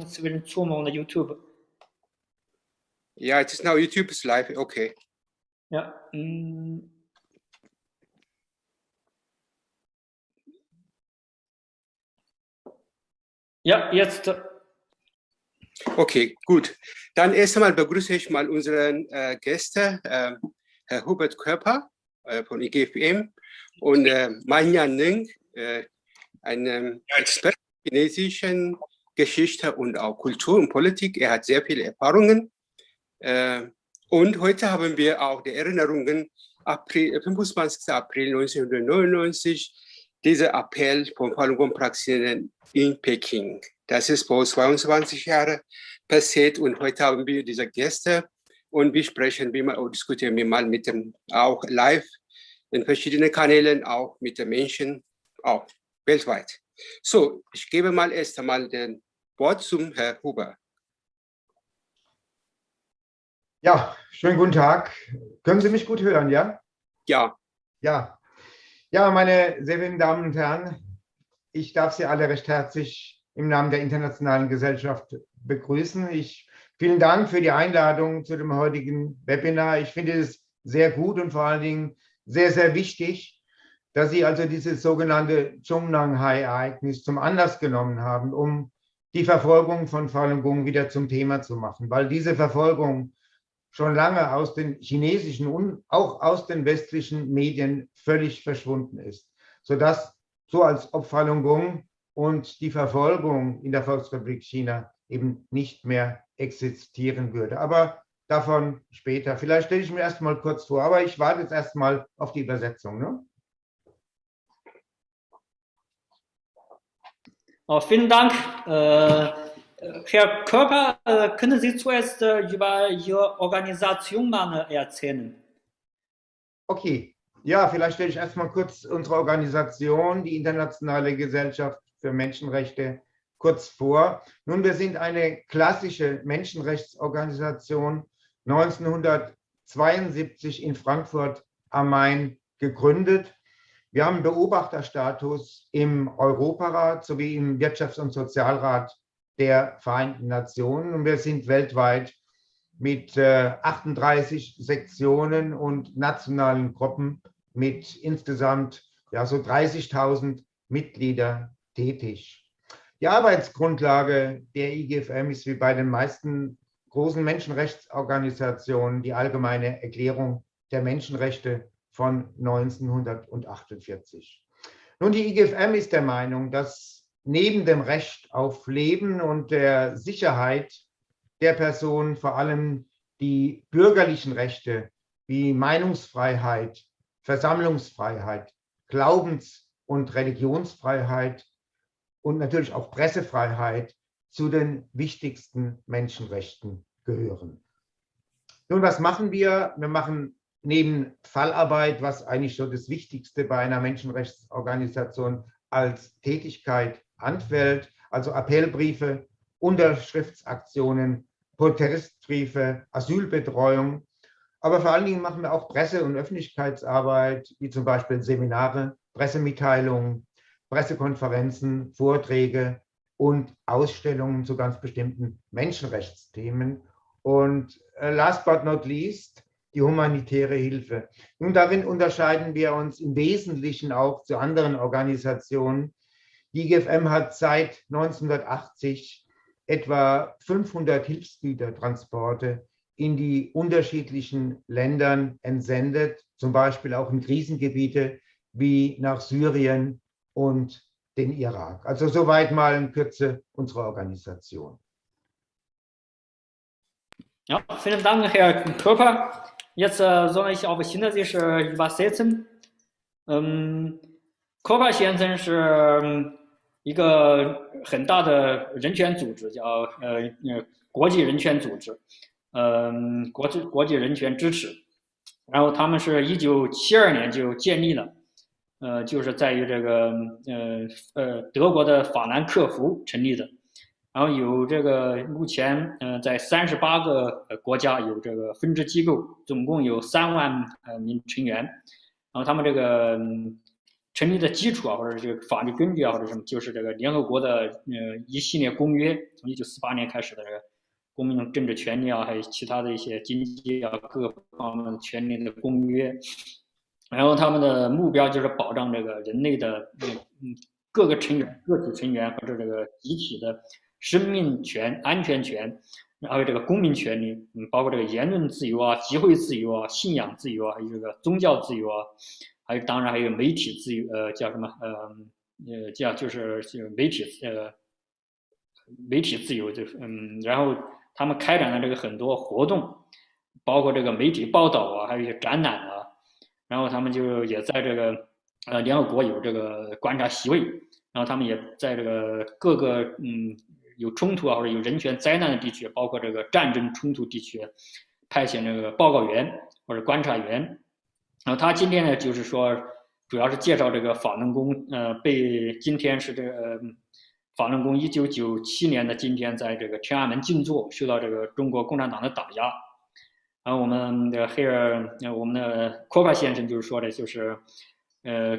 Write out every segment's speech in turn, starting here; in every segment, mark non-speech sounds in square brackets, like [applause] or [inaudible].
zwischen Zoom und YouTube. Yeah, it is now YouTube is live. Okay. Ja. mm. Ja, jetzt. Okay, gut. Dann erst einmal begrüße ich mal unseren äh, Gäste, äh, Herr Hubert Körper äh, von IGFM und äh, Manja Ning, äh, einem Experten chinesischen Geschichte und auch Kultur und Politik. Er hat sehr viele Erfahrungen. Äh, und heute haben wir auch die Erinnerungen, April, 25. April 1999, dieser Appell von Falun Gong Praxierenden in Peking. Das ist vor 22 Jahren passiert und heute haben wir diese Gäste und wir sprechen, wie mal, diskutieren wir mal mit dem auch live in verschiedenen Kanälen, auch mit den Menschen, auch weltweit. So, ich gebe mal erst einmal den Wort zum Herrn Huber. Ja, schönen guten Tag. Können Sie mich gut hören, ja? Ja, Ja. Ja, meine sehr verehrten Damen und Herren, ich darf Sie alle recht herzlich im Namen der Internationalen Gesellschaft begrüßen. Ich, vielen Dank für die Einladung zu dem heutigen Webinar. Ich finde es sehr gut und vor allen Dingen sehr, sehr wichtig, dass Sie also dieses sogenannte Zhongnanhai-Ereignis zum Anlass genommen haben, um die Verfolgung von Falun Gong wieder zum Thema zu machen, weil diese Verfolgung schon lange aus den chinesischen und auch aus den westlichen Medien völlig verschwunden ist, sodass so als ob Falun Gong und die Verfolgung in der Volksrepublik China eben nicht mehr existieren würde. Aber davon später. Vielleicht stelle ich mir erst mal kurz vor, aber ich warte jetzt erst mal auf die Übersetzung. Ne? Oh, vielen Dank. Äh, Herr Körper, äh, können Sie zuerst äh, über Ihre Organisation mal erzählen? Okay, ja, vielleicht stelle ich erst mal kurz unsere Organisation, die Internationale Gesellschaft für Menschenrechte, kurz vor. Nun, wir sind eine klassische Menschenrechtsorganisation, 1972 in Frankfurt am Main gegründet. Wir haben Beobachterstatus im Europarat sowie im Wirtschafts- und Sozialrat der Vereinten Nationen und wir sind weltweit mit äh, 38 Sektionen und nationalen Gruppen mit insgesamt ja, so 30.000 Mitglieder tätig. Die Arbeitsgrundlage der IGFM ist wie bei den meisten großen Menschenrechtsorganisationen die allgemeine Erklärung der Menschenrechte von 1948. Nun, die IGFM ist der Meinung, dass neben dem Recht auf Leben und der Sicherheit der Person vor allem die bürgerlichen Rechte wie Meinungsfreiheit, Versammlungsfreiheit, Glaubens- und Religionsfreiheit und natürlich auch Pressefreiheit zu den wichtigsten Menschenrechten gehören. Nun, was machen wir? Wir machen neben Fallarbeit, was eigentlich so das Wichtigste bei einer Menschenrechtsorganisation als Tätigkeit anfällt, also Appellbriefe, Unterschriftsaktionen, Protestbriefe, Asylbetreuung. Aber vor allen Dingen machen wir auch Presse- und Öffentlichkeitsarbeit, wie zum Beispiel Seminare, Pressemitteilungen, Pressekonferenzen, Vorträge und Ausstellungen zu ganz bestimmten Menschenrechtsthemen. Und äh, last but not least, die humanitäre Hilfe. Nun, darin unterscheiden wir uns im Wesentlichen auch zu anderen Organisationen. Die IGFM hat seit 1980 etwa 500 Hilfsgütertransporte in die unterschiedlichen Ländern entsendet, zum Beispiel auch in Krisengebiete wie nach Syrien und den Irak. Also soweit mal in Kürze unsere Organisation. Ja, vielen Dank, Herr Körper. Jetzt äh, soll ich auf China sich übersetzen. Ähm, Kopa 先生是一个很大的人权组织，叫呃呃国际人权组织，嗯、国际国际人权支持。然后他们是一九七二年就建立了，呃，就是在于这个呃呃德国的法兰克福成立的。然后有这个目前呃在三十八个国家有这个分支机构，总共有三万呃名成员。然后他们这个成立的基础啊，或者这个法律根据啊，或者什么，就是这个联合国的呃一系列公约，从一九四八年开始的这个公民政治权利啊，还有其他的一些经济啊各方面的权利的公约。然后他们的目标就是保障这个人类的嗯各个成员、个体成员或者这个集体的生命权、安全权，还有这个公民权利，嗯，包括这个言论自由啊、集会自由啊、信仰自由啊，还有这个宗教自由啊。还有，当然还有媒体自由，呃，叫什么？呃，呃，叫就是就媒体，呃，媒体自由，就是嗯，然后他们开展了这个很多活动，包括这个媒体报道啊，还有一些展览啊，然后他们就也在这个呃联合国有这个观察席位，然后他们也在这个各个嗯有冲突啊或者有人权灾难的地区，包括这个战争冲突地区，派遣这个报告员或者观察员。然后他今天呢，就是说，主要是介绍这个法轮功，呃，被今天是这个法轮功一九九七年的今天，在这个天安门静坐，受到这个中国共产党的打压。然后我们的黑尔，我们的科帕先生就是说的，就是，呃，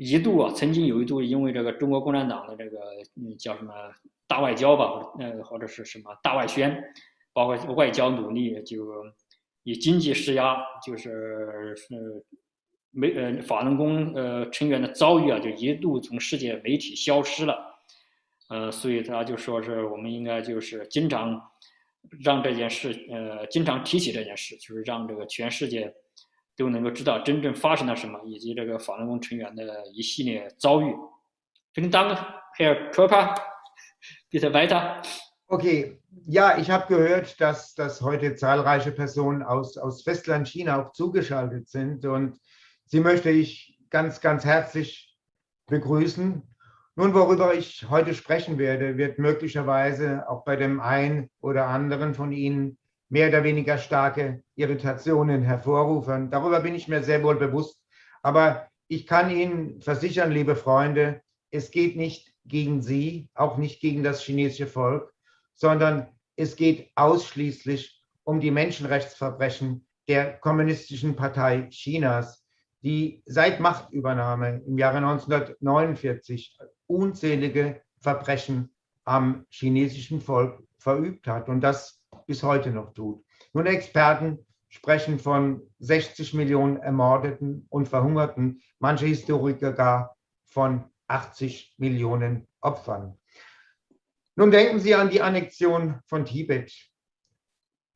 一度啊，曾经有一度因为这个中国共产党的这个嗯叫什么大外交吧，呃或者是什么大外宣，包括外交努力就。以经济施压，就是是没呃法轮功呃成员的遭遇啊，就一度从世界媒体消失了，呃，所以他就说是我们应该就是经常让这件事呃经常提起这件事，就是让这个全世界都能够知道真正发生了什么，以及这个法轮功成员的一系列遭遇。Vielen Dank, Herr Körper. Bitte weiter. Okay, ja, ich habe gehört, dass, dass heute zahlreiche Personen aus, aus Festland China auch zugeschaltet sind und sie möchte ich ganz, ganz herzlich begrüßen. Nun, worüber ich heute sprechen werde, wird möglicherweise auch bei dem einen oder anderen von Ihnen mehr oder weniger starke Irritationen hervorrufen. Darüber bin ich mir sehr wohl bewusst. Aber ich kann Ihnen versichern, liebe Freunde, es geht nicht gegen Sie, auch nicht gegen das chinesische Volk, sondern es geht ausschließlich um die Menschenrechtsverbrechen der Kommunistischen Partei Chinas, die seit Machtübernahme im Jahre 1949 unzählige Verbrechen am chinesischen Volk verübt hat und das bis heute noch tut. Nun, Experten sprechen von 60 Millionen Ermordeten und Verhungerten, manche Historiker gar von 80 Millionen Opfern. Nun denken Sie an die Annexion von Tibet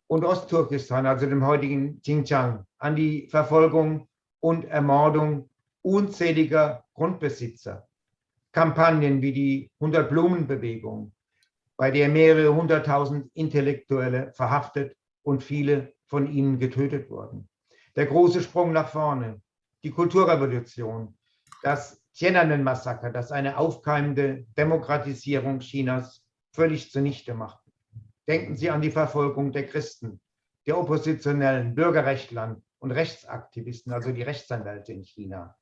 und Ostturkestan, also dem heutigen Xinjiang, an die Verfolgung und Ermordung unzähliger Grundbesitzer, Kampagnen wie die 100-Blumen-Bewegung, bei der mehrere hunderttausend Intellektuelle verhaftet und viele von ihnen getötet wurden. Der große Sprung nach vorne, die Kulturrevolution, das Tiananmen-Massaker, das eine aufkeimende Demokratisierung Chinas völlig zunichte macht. Denken Sie an die Verfolgung der Christen, der Oppositionellen, Bürgerrechtlern und Rechtsaktivisten, also die Rechtsanwälte in China,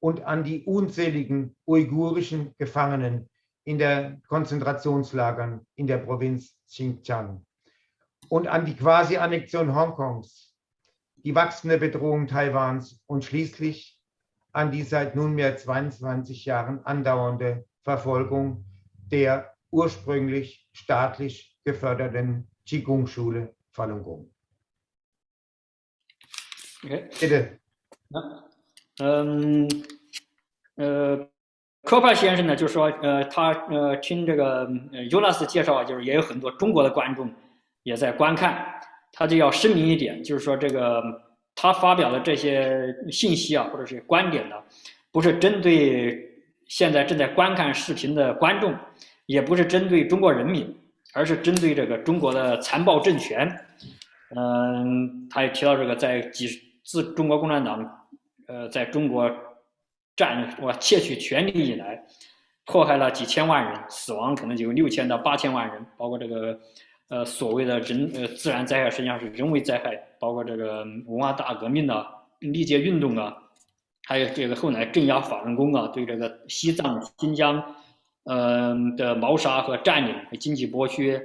und an die unzähligen uigurischen Gefangenen in der Konzentrationslagern in der Provinz Xinjiang und an die Quasi-Annexion Hongkongs, die wachsende Bedrohung Taiwans und schließlich an die seit nunmehr 22 Jahren andauernde Verfolgung der ursprünglich staatlich geförderten Qigong-Schule Falun Gong. Okay. Bitte. Ja. Ähm, äh, 科帕先生呢，就说，呃，他呃听这个尤纳斯介绍，就是也有很多中国的观众也在观看，他就要声明一点，就是说这个他发表的这些信息啊，或者是观点呢，不是针对现在正在观看视频的观众，也不是针对中国人民，而是针对这个中国的残暴政权。嗯，他也提到这个，在几自中国共产党，呃，在中国占我窃取权力以来，迫害了几千万人，死亡可能就有六千到八千万人，包括这个，呃，所谓的人呃自然灾害实际上是人为灾害，包括这个文化大革命啊、历届运动啊，还有这个后来镇压法轮功啊，对这个西藏、新疆。嗯的谋杀和占领和经济剥削，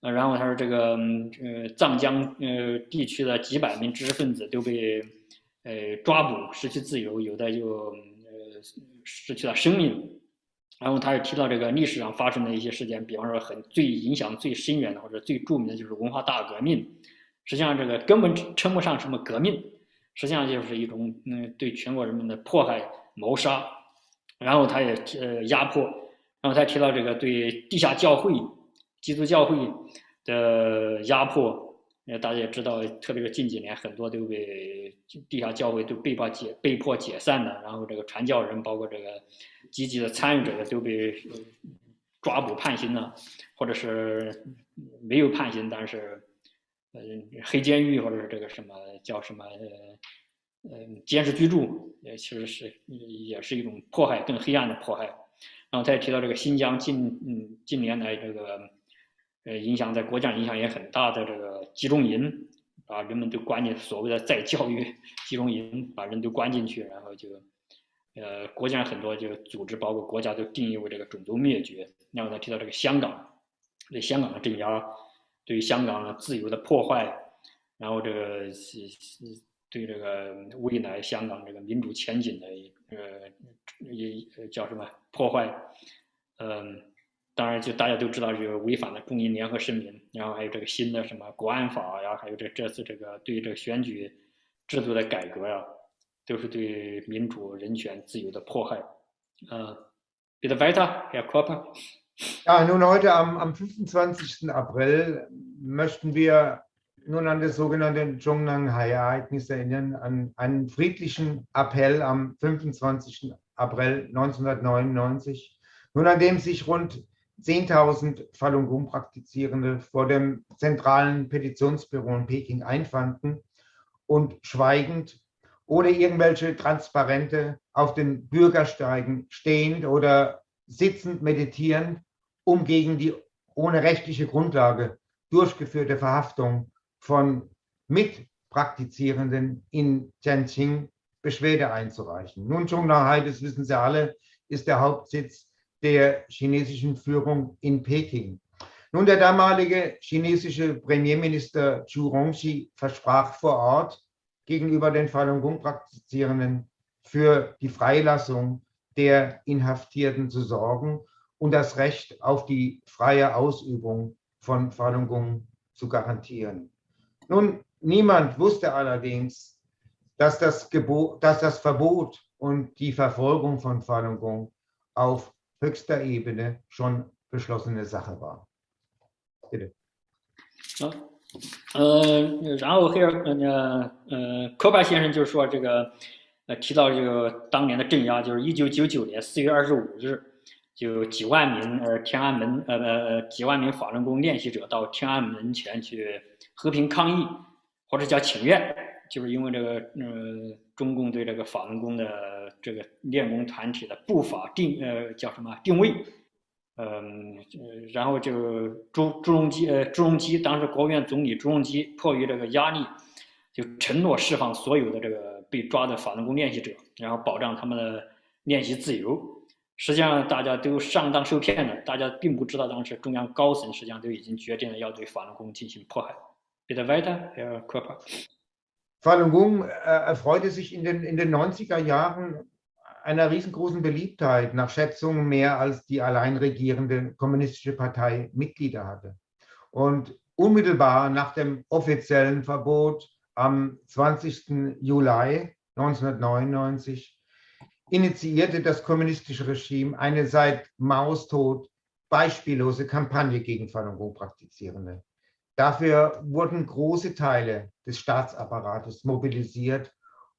呃，然后他说这个呃藏江呃地区的几百名知识分子都被呃抓捕失去自由，有的就呃失去了生命。然后他也提到这个历史上发生的一些事件，比方说很最影响最深远的或者最著名的就是文化大革命。实际上这个根本称不上什么革命，实际上就是一种嗯对全国人民的迫害谋杀。然后他也呃压迫，然后他提到这个对地下教会、基督教会的压迫。呃，大家也知道，特别是近几年，很多都被地下教会都被迫解被迫解散的，然后这个传教人，包括这个积极的参与者都被抓捕判刑了，或者是没有判刑，但是呃黑监狱或者是这个什么叫什么呃呃监视居住，也其实是也是一种迫害，更黑暗的迫害。然后他也提到这个新疆近嗯近年来这个。呃，影响在国家影响也很大的这个集中营，把人们都关进所谓的再教育集中营，把人都关进去，然后就，呃，国家很多就组织，包括国家都定义为这个种族灭绝。然后他提到这个香港，对香港的镇压，对香港的自由的破坏，然后这个是是对这个未来香港这个民主前景的呃也叫什么破坏，嗯。当然，就大家都知道，这个违反了中英联合声明，然后还有这个新的什么国安法呀，还有这这次这个对这个选举制度的改革呀，都是对民主、人权、自由的迫害。Äh, bitte weiter, Herr Körper. Ja, nun heute am, am 25. April möchten wir nun an das sogenannte Zhongnanhai-Ereignis erinnern, an einen friedlichen Appell am 25. April 1999, nun an dem sich rund 10.000 Falun Gong-Praktizierende vor dem zentralen Petitionsbüro in Peking einfanden und schweigend ohne irgendwelche Transparente auf den Bürgersteigen stehend oder sitzend meditieren, um gegen die ohne rechtliche Grundlage durchgeführte Verhaftung von Mitpraktizierenden in Tianjin Beschwerde einzureichen. Nun, Zhongnanhai, das wissen Sie alle, ist der Hauptsitz der chinesischen Führung in Peking. Nun, der damalige chinesische Premierminister Zhu Rongxi versprach vor Ort gegenüber den Falun Gong-Praktizierenden für die Freilassung der Inhaftierten zu sorgen und das Recht auf die freie Ausübung von Falun Gong zu garantieren. Nun, niemand wusste allerdings, dass das, Gebot, dass das Verbot und die Verfolgung von Falun Gong auf höchster Ebene schon beschlossene Sache war. Bitte. 啊，呃，然后黑尔呃呃科巴先生就是说这个呃提到这个当年的镇压，就是一九九九年四月二十五日，就几万名呃天安门呃呃几万名法轮功练习者到天安门前去和平抗议，或者叫请愿，就是因为这个呃中共对这个法轮功的。这个练功团体的步伐定呃叫什么定位，嗯呃，然后就朱朱镕基呃朱镕基当时国务院总理朱镕基迫于这个压力，就承诺释放所有的这个被抓的法轮功练习者，然后保障他们的练习自由。实际上大家都上当受骗了，大家并不知道当时中央高层实际上都已经决定了要对法轮功进行迫害。Bitte weiter, Herr Körper. Falun Gong erfreute sich in den, in den 90er Jahren einer riesengroßen Beliebtheit, nach Schätzungen mehr als die allein regierende kommunistische Partei Mitglieder hatte. Und unmittelbar nach dem offiziellen Verbot am 20. Juli 1999 initiierte das kommunistische Regime eine seit Maos Tod beispiellose Kampagne gegen Falun Gong-Praktizierende. Dafür wurden große Teile des Staatsapparates mobilisiert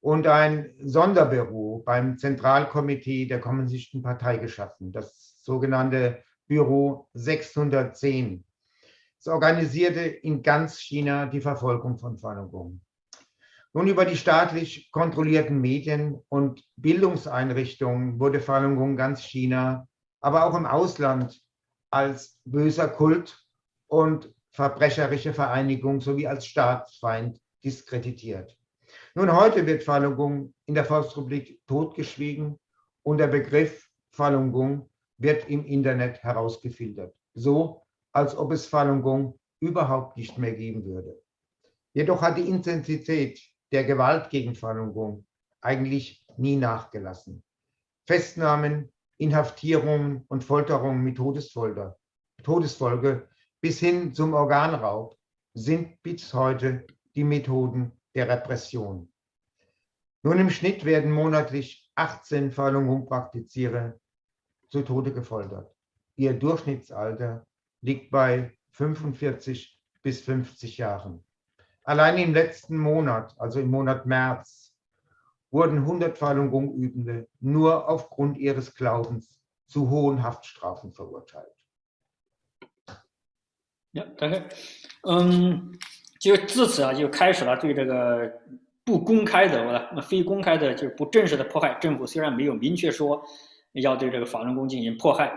und ein Sonderbüro beim Zentralkomitee der Kommunistischen Partei geschaffen, das sogenannte Büro 610. Es organisierte in ganz China die Verfolgung von Falun Gong. Nun über die staatlich kontrollierten Medien und Bildungseinrichtungen wurde Falun Gong ganz China, aber auch im Ausland als böser Kult und verbrecherische Vereinigung sowie als Staatsfeind diskreditiert. Nun, heute wird Falun Gong in der Volksrepublik totgeschwiegen und der Begriff Falun Gong wird im Internet herausgefiltert, so als ob es Falun Gong überhaupt nicht mehr geben würde. Jedoch hat die Intensität der Gewalt gegen Falun Gong eigentlich nie nachgelassen. Festnahmen, Inhaftierungen und Folterungen mit Todesfolter, Todesfolge bis hin zum Organraub sind bis heute die Methoden der Repression. Nun im Schnitt werden monatlich 18 Falun Gong Praktizierer zu Tode gefoltert. Ihr Durchschnittsalter liegt bei 45 bis 50 Jahren. Allein im letzten Monat, also im Monat März, wurden 100 Falun Gong Übende nur aufgrund ihres Glaubens zu hohen Haftstrafen verurteilt. Ja, danke。嗯，就自此啊，就开始了对这个不公开的、非公开的，就是不正式的迫害。政府虽然没有明确说要对这个法轮功进行迫害，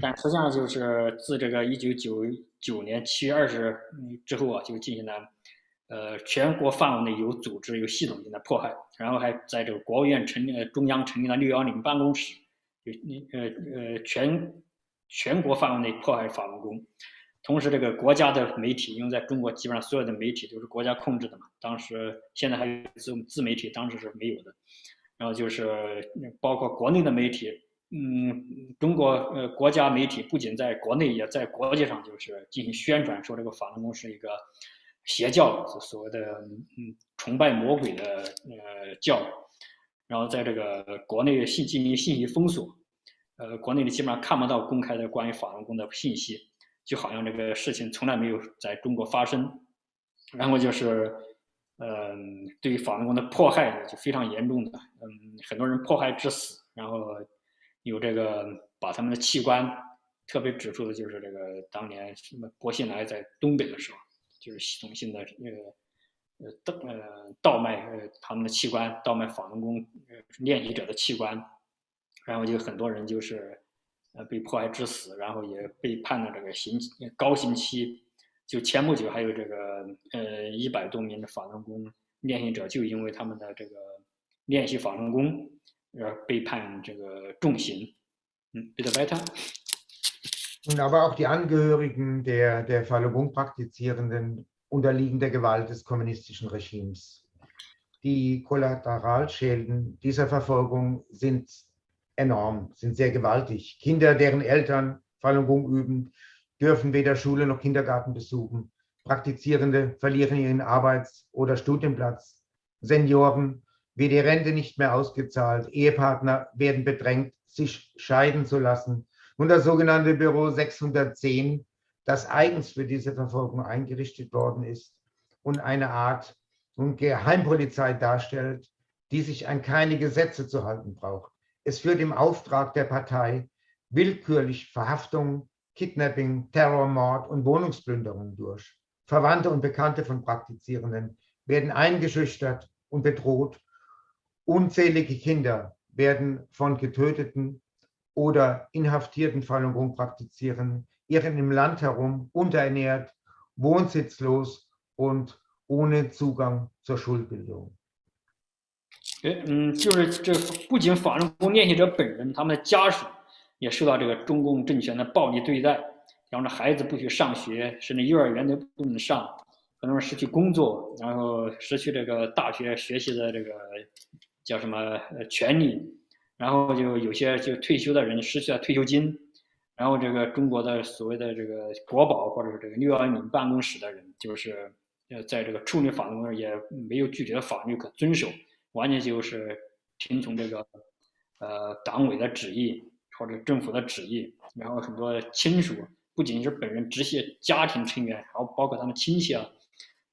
但实际上就是自这个一九九九年七月二十之后啊，就进行了呃全国范围内有组织、有系统性的迫害，然后还在这个国务院成立、中央成立了六幺零办公室，就呃呃全全国范围内迫害法轮功。同时，这个国家的媒体，因为在中国基本上所有的媒体都是国家控制的嘛，当时现在还有自自媒体，当时是没有的。然后就是包括国内的媒体，嗯，中国呃国家媒体不仅在国内，也在国际上就是进行宣传，说这个法轮功是一个邪教，所谓的嗯崇拜魔鬼的呃教。然后在这个国内信进行信息封锁，呃，国内的基本上看不到公开的关于法轮功的信息。就好像这个事情从来没有在中国发生，然后就是，嗯，对于法轮功的迫害呢就非常严重的，嗯，很多人迫害致死，然后有这个把他们的器官，特别指出的就是这个当年什么薄熙来在东北的时候，就是系统性的那个呃盗呃盗卖呃他们的器官，盗卖法轮功练习者的器官，然后就很多人就是。呃，被迫害致死，然后也被判了这个刑高刑期。就前不久还有这个呃一百多名的法轮功练习者，就因为他们的这个练习法轮功而被判这个重刑。嗯，bitte weiter. Und aber auch die Angehörigen der, der Falun Gong Praktizierenden unterliegen der Gewalt des kommunistischen Regimes. Die Kollateralschäden dieser Verfolgung sind enorm, sind sehr gewaltig. Kinder, deren Eltern Falun Gong üben, dürfen weder Schule noch Kindergarten besuchen. Praktizierende verlieren ihren Arbeits- oder Studienplatz. Senioren wird die Rente nicht mehr ausgezahlt. Ehepartner werden bedrängt, sich scheiden zu lassen. Und das sogenannte Büro 610, das eigens für diese Verfolgung eingerichtet worden ist und eine Art Geheimpolizei darstellt, die sich an keine Gesetze zu halten braucht. Es führt im Auftrag der Partei willkürlich Verhaftungen, Kidnapping, Terrormord und Wohnungsplünderungen durch. Verwandte und Bekannte von Praktizierenden werden eingeschüchtert und bedroht. Unzählige Kinder werden von getöteten oder inhaftierten Falun Gong Praktizierenden irren im Land herum, unterernährt, wohnsitzlos und ohne Zugang zur Schulbildung. 嗯，就是这不仅法轮功练习者本人，他们的家属也受到这个中共政权的暴力对待，然后孩子不许上学，甚至幼儿园都不能上，很多人失去工作，然后失去这个大学学习的这个叫什么呃权利，然后就有些就退休的人失去了退休金，然后这个中国的所谓的这个国保或者是这个六幺零办公室的人，就是呃在这个处理法轮功也没有具体的法律可遵守。完全就是听从这个呃党委的旨意或者政府的旨意，然后很多亲属不仅是本人直系家庭成员，然后包括他们亲戚啊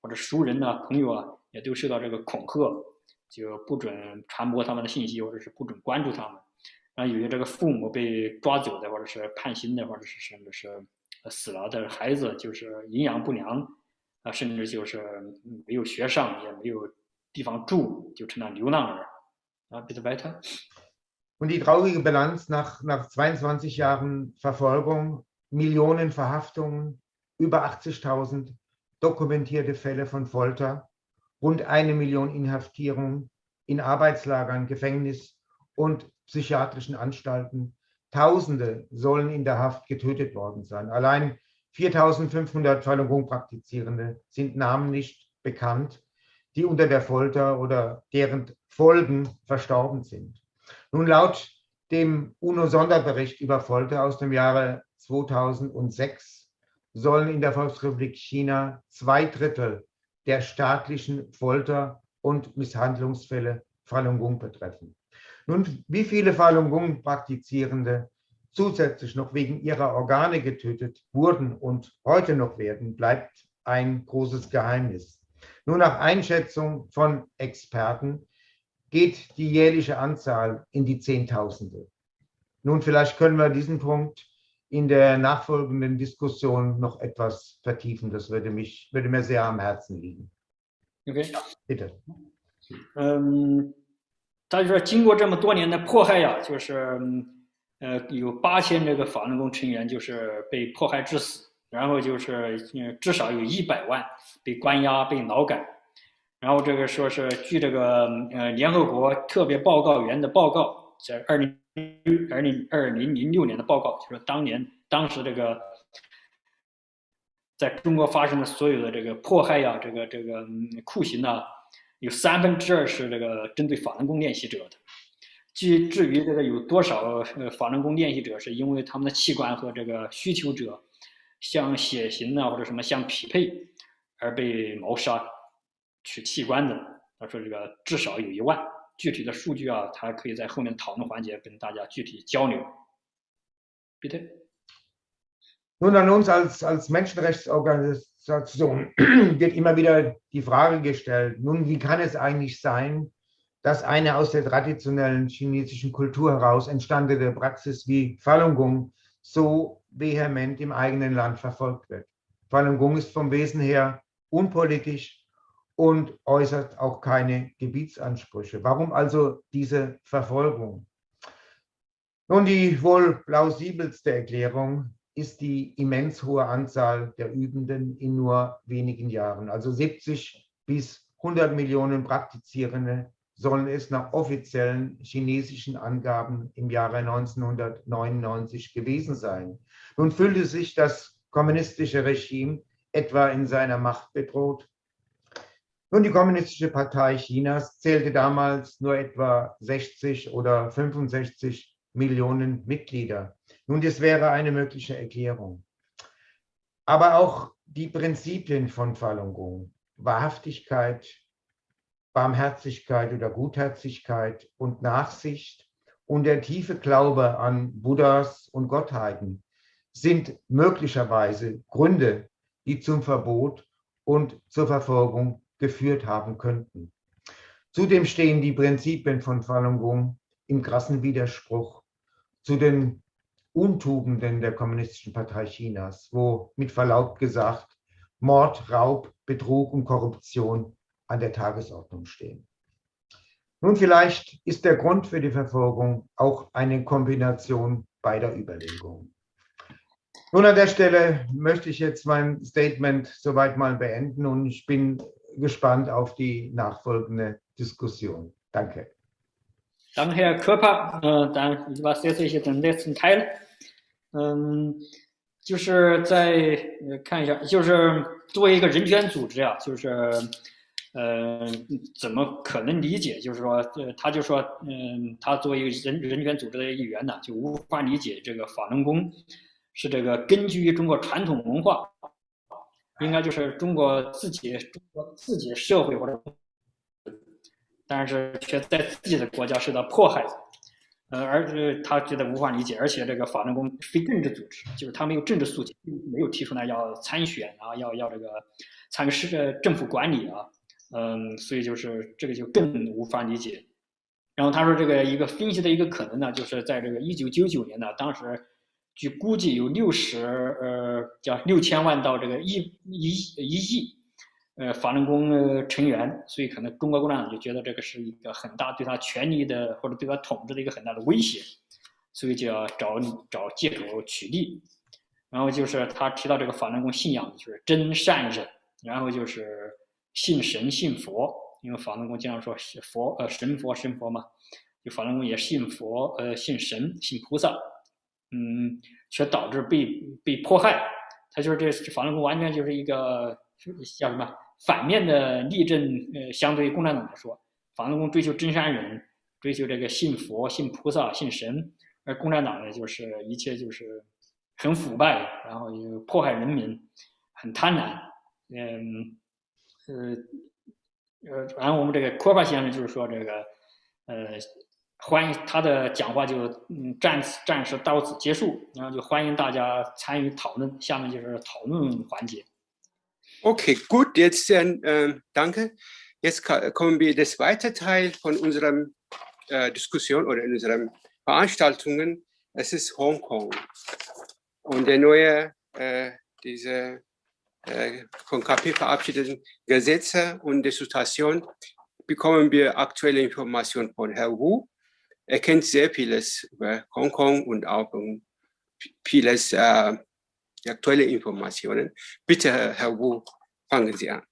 或者熟人呐朋友啊，也都受到这个恐吓，就不准传播他们的信息，或者是不准关注他们。然后有些这个父母被抓走的，或者是判刑的，或者是甚至是死了的孩子，就是营养不良啊，甚至就是没有学上，也没有。地方住，就成了流浪儿。啊，bitte weiter. Und die traurige Bilanz nach, nach 22 Jahren Verfolgung, Millionen Verhaftungen, über 80.000 dokumentierte Fälle von Folter, rund eine Million Inhaftierungen in Arbeitslagern, Gefängnis und psychiatrischen Anstalten. Tausende sollen in der Haft getötet worden sein. Allein 4.500 Falun Gong Praktizierende sind Namen nicht bekannt die unter der Folter oder deren Folgen verstorben sind. Nun, laut dem UNO-Sonderbericht über Folter aus dem Jahre 2006 sollen in der Volksrepublik China zwei Drittel der staatlichen Folter- und Misshandlungsfälle Falun Gong betreffen. Nun, wie viele Falun Gong-Praktizierende zusätzlich noch wegen ihrer Organe getötet wurden und heute noch werden, bleibt ein großes Geheimnis. Nur nach Einschätzung von Experten geht die jährliche Anzahl in die Zehntausende. Nun, vielleicht können wir diesen Punkt in der nachfolgenden Diskussion noch etwas vertiefen. Das würde, mich, würde mir sehr am Herzen liegen. Okay. Bitte. 嗯，他就说经过这么多年的迫害呀，就是呃有八千这个法轮功成员就是被迫害致死， 然后就是嗯至少有一百万被关押、被劳改，然后这个说是据这个呃联合国特别报告员的报告，在二零二零二零零六年的报告，就是当年当时这个在中国发生的所有的这个迫害呀，这个这个酷刑啊，有三分之二是这个针对法轮功练习者的。至至于这个有多少呃法轮功练习者是因为他们的器官和这个需求者像血型啊或者什么相匹配而被谋杀取器官的，他说这个至少有一万。具体的数据啊，他可以在后面讨论环节跟大家具体交流。Bitte. Nun, an uns als, als Menschenrechtsorganisation [clears throat] wird immer wieder die Frage gestellt, nun, wie kann es eigentlich sein, dass eine aus der traditionellen chinesischen Kultur heraus entstandene Praxis wie Falun Gong so vehement im eigenen Land verfolgt wird? Falun Gong ist vom Wesen her unpolitisch und äußert auch keine Gebietsansprüche. Warum also diese Verfolgung? Nun, die wohl plausibelste Erklärung ist die immens hohe Anzahl der Übenden in nur wenigen Jahren. Also 70 bis 100 Millionen Praktizierende sollen es nach offiziellen chinesischen Angaben im Jahre 1999 gewesen sein. Nun fühlte sich das kommunistische Regime etwa in seiner Macht bedroht. Nun, die Kommunistische Partei Chinas zählte damals nur etwa 60 oder 65 Millionen Mitglieder. Nun, das wäre eine mögliche Erklärung. Aber auch die Prinzipien von Falun Gong, Wahrhaftigkeit, Barmherzigkeit oder Gutherzigkeit und Nachsicht und der tiefe Glaube an Buddhas und Gottheiten sind möglicherweise Gründe, die zum Verbot und zur Verfolgung geführt haben könnten. Zudem stehen die Prinzipien von Falun Gong im krassen Widerspruch zu den Untugenden der Kommunistischen Partei Chinas, wo mit Verlaub gesagt Mord, Raub, Betrug und Korruption an der Tagesordnung stehen. Nun, vielleicht ist der Grund für die Verfolgung auch eine Kombination beider Überlegungen. Nun, an der Stelle möchte ich jetzt mein Statement soweit mal beenden und ich bin gespannt auf die nachfolgende Diskussion. Danke. Danke, Herr Körper. Äh, dann was jetzt ich den letzten Teil. 嗯，就是在呃看一下，就是作为一个人权组织啊，就是 呃怎么可能理解？就是说，呃，他就说，嗯，他作为一个人人权组织的一员呢，就无法理解这个法轮功是这个根据中国传统文化，应该就是中国自己中国自己社会或者。但是却在自己的国家受到迫害，呃，而呃，他觉得无法理解，而且这个法轮功非政治组织，就是他没有政治诉求，没有提出来要参选啊，要要这个参与市政府管理啊，嗯，所以就是这个就更无法理解。然后他说，这个一个分析的一个可能呢，就是在这个一九九九年呢，当时据估计有六十呃，叫六千万到这个一一一亿。呃，法轮功成员，所以可能中国共产党就觉得这个是一个很大对他权力的或者对他统治的一个很大的威胁，所以就要找找借口取缔。然后就是他提到这个法轮功信仰就是真善忍，然后就是信神信佛，因为法轮功经常说佛呃神佛神佛嘛，就法轮功也信佛呃信神信菩萨，嗯，却导致被被迫害。他就是这法轮功完全就是一个叫什么？反面的例证，呃，相对于共产党来说，法轮功追求真善人，追求这个信佛、信菩萨、信神，而共产党呢，就是一切就是很腐败，然后又迫害人民，很贪婪，嗯，呃，呃，然后我们这个科巴先生就是说这个，呃，欢迎他的讲话就嗯暂暂时到此结束，然后就欢迎大家参与讨论，下面就是讨论环节。Okay, gut, jetzt äh, danke. Jetzt kommen wir das zweite Teil von unserer äh, Diskussion oder in unseren Veranstaltungen. Es ist Hongkong und der neue, äh, diese äh, von KP verabschiedeten Gesetze und die Situation bekommen wir aktuelle Informationen von Herrn Wu. Er kennt sehr vieles über Hongkong und auch vieles äh, aktuelle Informationen. Bitte, Herr Wu, fangen Sie an.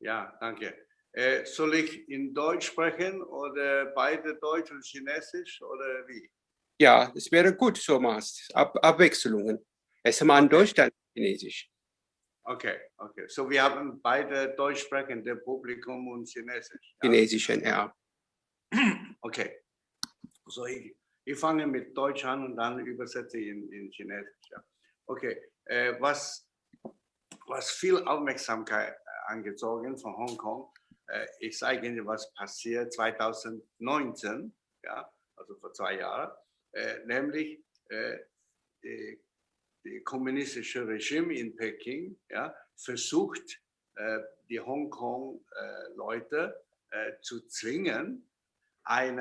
Ja, danke. Äh, soll ich in Deutsch sprechen oder beide Deutsch und Chinesisch oder wie? Ja, es wäre gut, so machst Ab Abwechslungen. Erstmal in Deutsch, dann Chinesisch. Okay, okay. So wir haben beide Deutsch sprechende Publikum und Chinesisch. Ja. Chinesischen, ja. Okay. So ich, ich fange mit Deutsch an und dann übersetze ich in, in Chinesisch. Ja. Okay, äh, was, was viel Aufmerksamkeit äh, angezogen von Hongkong, äh, ich sage Ihnen, was passiert 2019, ja, also vor zwei Jahren, äh, nämlich äh, die, kommunistische Regime in Peking ja, versucht, äh, die Hongkong-Leute zu zwingen, ein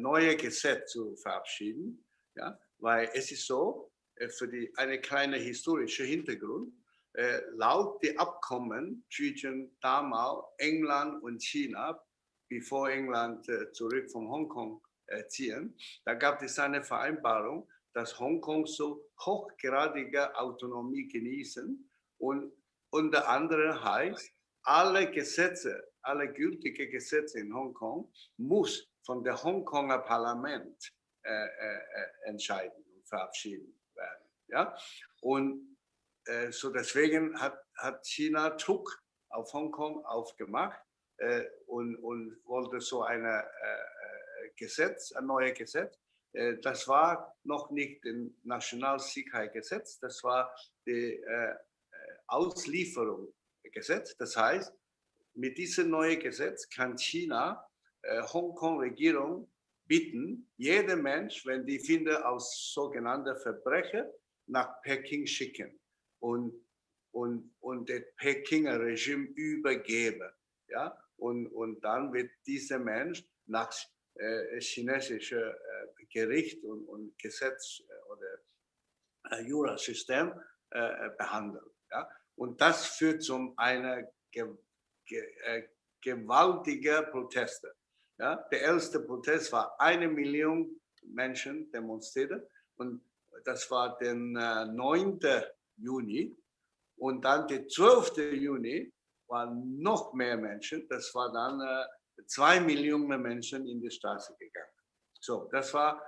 neues Gesetz zu verabschieden, ja, weil es ist so, äh, für die, eine kleine historische Hintergrund. Äh, laut der Abkommen zwischen damals England und China, bevor England äh, zurück von Hongkong äh, ziehen, da gab es eine Vereinbarung, dass Hongkong so hochgradige Autonomie genießen und unter anderem heißt, alle Gesetze, alle gültigen Gesetze in Hongkong muss von der Hongkonger Parlament äh, äh, entscheiden und verabschieden. Ja? Und äh, so deswegen hat, hat China Druck auf Hongkong aufgemacht äh, und, und wollte so ein äh, äh, Gesetz, ein neues Gesetz. Äh, das war noch nicht ein Nationalsicherheitsgesetz, das war die äh, Auslieferungsgesetz. Das heißt, mit diesem neuen Gesetz kann China Hongkong-Regierung bitten, jeder Mensch, wenn die findet aus sogenannter Verbrecher, nach Peking schicken und, und, und das Pekinger Regime übergeben. Ja? Und, und dann wird dieser Mensch nach äh, chinesischer äh, Gericht und, und Gesetz äh, oder Jurasystem behandelt. Ja? Und das führt zu einer ge, ge, gewaltigen Proteste. Ja? Der erste Protest war eine Million Menschen demonstriert und das war der äh, 9. Juni. Und dann der 12. Juni waren noch mehr Menschen. Das war dann zwei Millionen Menschen in die Straße gegangen. So, das war,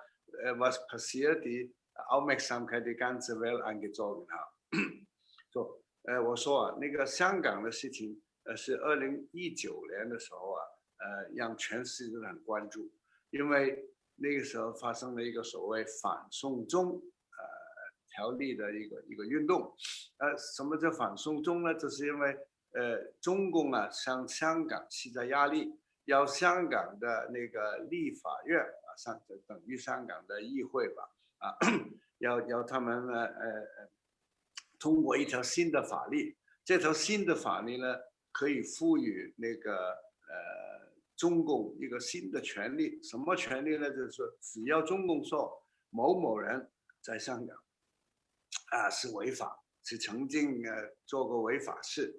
äh, was passiert, die Aufmerksamkeit die ganze Welt angezogen haben. so, 呃，我说啊，那个香港的事情，呃，是二零一九年的时候啊，呃，让全世界都很关注，因为那个时候发生了一个所谓反送中呃条例的一个一个运动，呃，什么叫反送中呢？这是因为，呃，中共啊向香港施加压力，要香港的那个立法院啊，上等于香港的议会吧，啊，要要他们呢，呃呃，通过一条新的法律，这条新的法律呢，可以赋予那个呃中共一个新的权利，什么权利呢？就是，只要中共说某某人在香港。啊，是违法，是曾经呃做过违法事，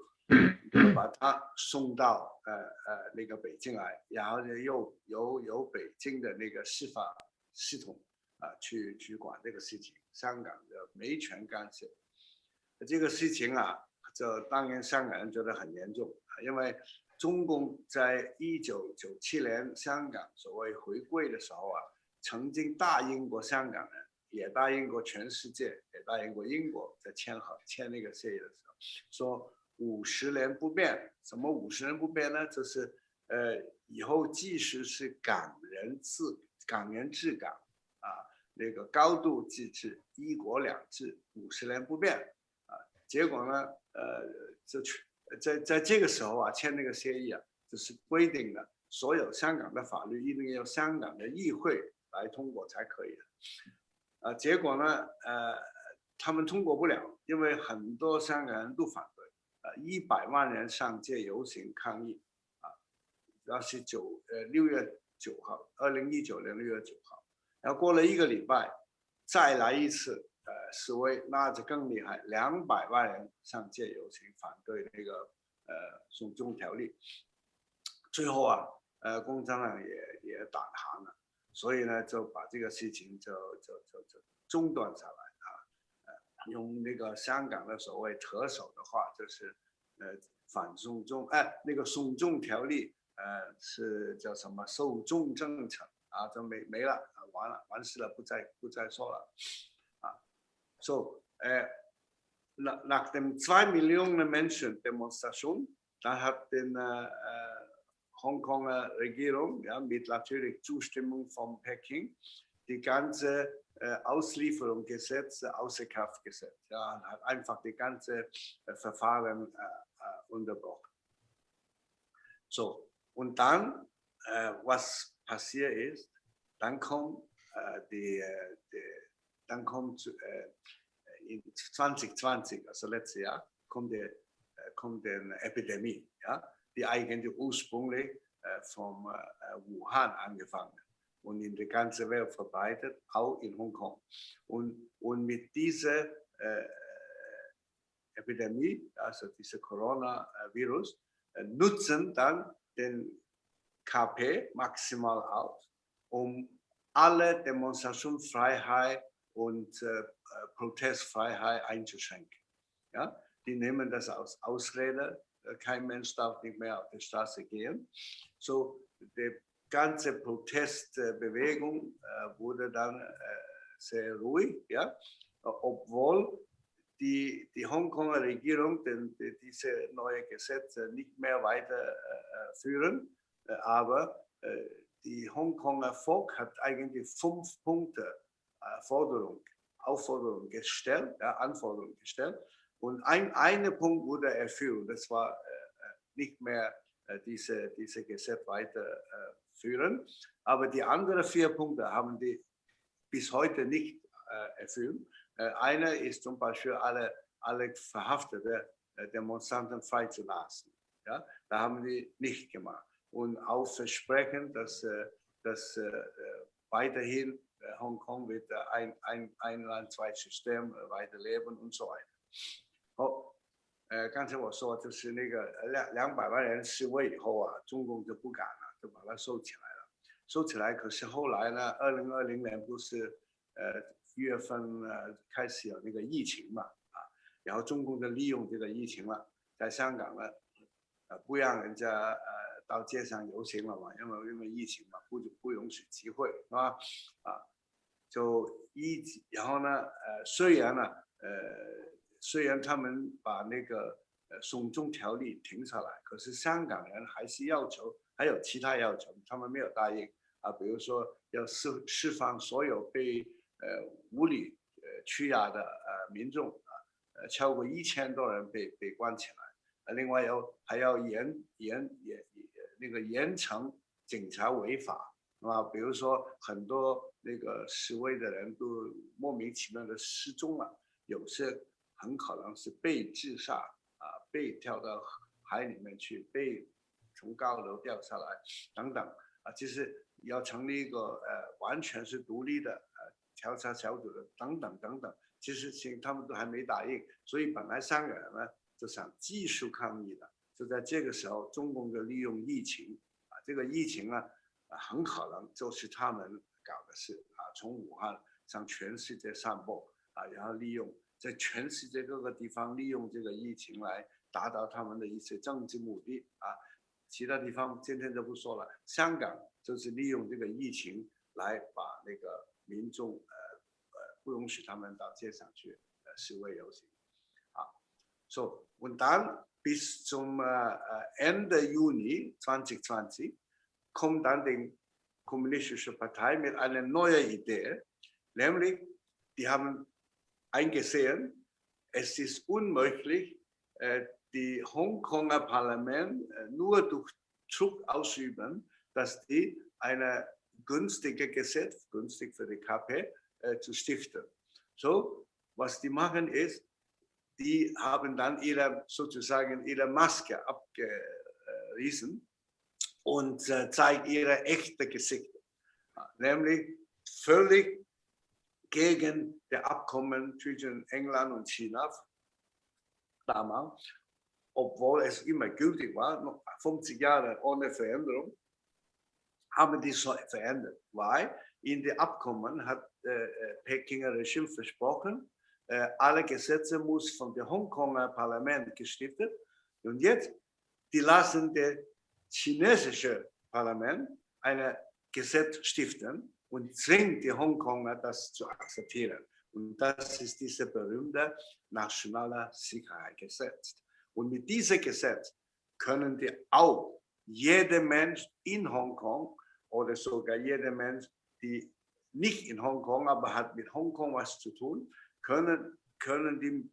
把他送到呃呃那个北京来，然后呢又由由北京的那个司法系统啊去去管这个事情，香港的没权干涉。这个事情啊，这当然香港人觉得很严重，因为中共在一九九七年香港所谓回归的时候啊，曾经答应过香港人。也答应过全世界，也答应过英国，在签合签那个协议的时候，说五十年不变。什么五十年不变呢？就是呃，以后即使是港人治港人治港啊，那个高度自治、一国两制，五十年不变啊。结果呢，呃，就去在在这个时候啊，签那个协议啊，就是规定的，所有香港的法律一定要香港的议会来通过才可以。啊，结果呢，呃，他们通过不了，因为很多香港人都反对，呃，一百万人上街游行抗议。啊那是九呃六月九号，二零一九年六月九号，然后过了一个礼拜，再来一次呃示威，那就更厉害，两百万人上街游行反对那个呃送中条例，最后啊呃共产党也也打他了，所以呢就把这个事情就就就就中断下来，用那个香港的所谓特首的话就是呃反送中哎那个送中条例。呃，是叫什么受众政策啊？就没没了，完了，完事了，不再不再说了啊。So, äh, nach dem zwei Millionen Menschen Demonstration, da hat den äh, Hongkonger Regierung, ja, mit natürlich Zustimmung von Peking, die ganze äh, Auslieferung Gesetz außer Kraft gesetzt. Ja, hat einfach die ganze äh, Verfahren äh, unterbrochen. So, und dann, was passiert ist, dann kommt, die, die, dann kommt in 2020, also letztes Jahr, kommt, die, kommt eine Epidemie, ja, die eigentlich ursprünglich vom Wuhan angefangen und in die ganze Welt verbreitet, auch in Hongkong. Und, und mit dieser Epidemie, also dieser Coronavirus, nutzen dann den KP maximal aus, um alle Demonstrationsfreiheit und äh, Protestfreiheit einzuschränken. Ja? Die nehmen das als Ausrede, kein Mensch darf nicht mehr auf die Straße gehen. So, die ganze Protestbewegung äh, wurde dann äh, sehr ruhig, ja? obwohl die, die Hongkonger Regierung den, die, diese neue Gesetze nicht mehr weiterführen. Äh, aber äh, die Hongkonger Volk hat eigentlich fünf Punkte äh, Forderung, Aufforderung gestellt, ja, Anforderungen gestellt. Und ein eine Punkt wurde erfüllt. Das war nicht mehr diese, diese Gesetz weiterführen. Aber die anderen vier Punkte haben die bis heute nicht erfüllt. Äh, einer ist zum Beispiel alle, alle verhaftete äh, Demonstranten freizulassen. Ja, da haben die nicht gemacht. Und auch versprechen, dass, äh, dass weiterhin Hongkong wird ein, ein, ein Land, zwei System weiterleben und so weiter. 好，呃，刚才我说就是那个两两百万人示威以后啊，中共就不敢了， 就把它收起来了。收起来，可是后来呢，二零二零年不是呃一月份呃开始有那个疫情嘛啊，然后中共就利用这个疫情了，在香港呢，呃不让人家呃到街上游行了嘛，因为因为疫情嘛，不不允许集会是吧？啊，就一然后呢呃虽然呢呃虽然他们把那个呃送中条例停下来，可是香港人还是要求还有其他要求，他们没有答应。啊，比如说要释释放所有被呃，无理呃拘押的呃民众啊，呃超过一千多人被被关起来，啊另外要还要严严严那个严惩警察违法。啊，比如说很多那个示威的人都莫名其妙的失踪了，有些很可能是被自杀啊，被跳到海里面去，被从高楼掉下来等等啊，就是要成立一个呃完全是独立的呃。调查小组的等等等等，其实请他们都还没答应，所以本来香港人呢就想继续抗议的，就在这个时候，中共就利用疫情啊，这个疫情呢啊很可能就是他们搞的事啊，从武汉向全世界散播啊，然后利用在全世界各个地方利用这个疫情来达到他们的一些政治目的啊，其他地方今天就不说了，香港就是利用这个疫情来把那个。民众呃呃不允许他们到街上去呃示威游行啊，so und dann bis zum äh, Ende Juni 2020 kommt dann die kommunistische Partei mit einer neuen Idee, nämlich die haben eingesehen, es ist unmöglich, äh, die Hongkonger Parlament äh, nur durch Druck ausüben, dass die eine günstige Gesetz, günstig für die KP, äh, zu stiften. So, was die machen ist, die haben dann ihre, sozusagen ihre Maske abgerissen und äh, zeigen ihre echte Gesichter. Nämlich völlig gegen das Abkommen zwischen England und China damals, obwohl es immer gültig war, noch 50 Jahre ohne Veränderung, haben die so verändert, weil in dem Abkommen hat äh, äh Pekinger Regime versprochen, äh, alle Gesetze muss von dem Hongkonger Parlament gestiftet und jetzt die lassen das chinesische Parlament ein Gesetz stiften und zwingt die Hongkonger das zu akzeptieren. Und das ist dieses berühmte nationale Sicherheitsgesetz. Und mit diesem Gesetz können die auch jeder Mensch in Hongkong oder sogar jeder Mensch, die nicht in Hongkong, aber hat mit Hongkong was zu tun, können, können die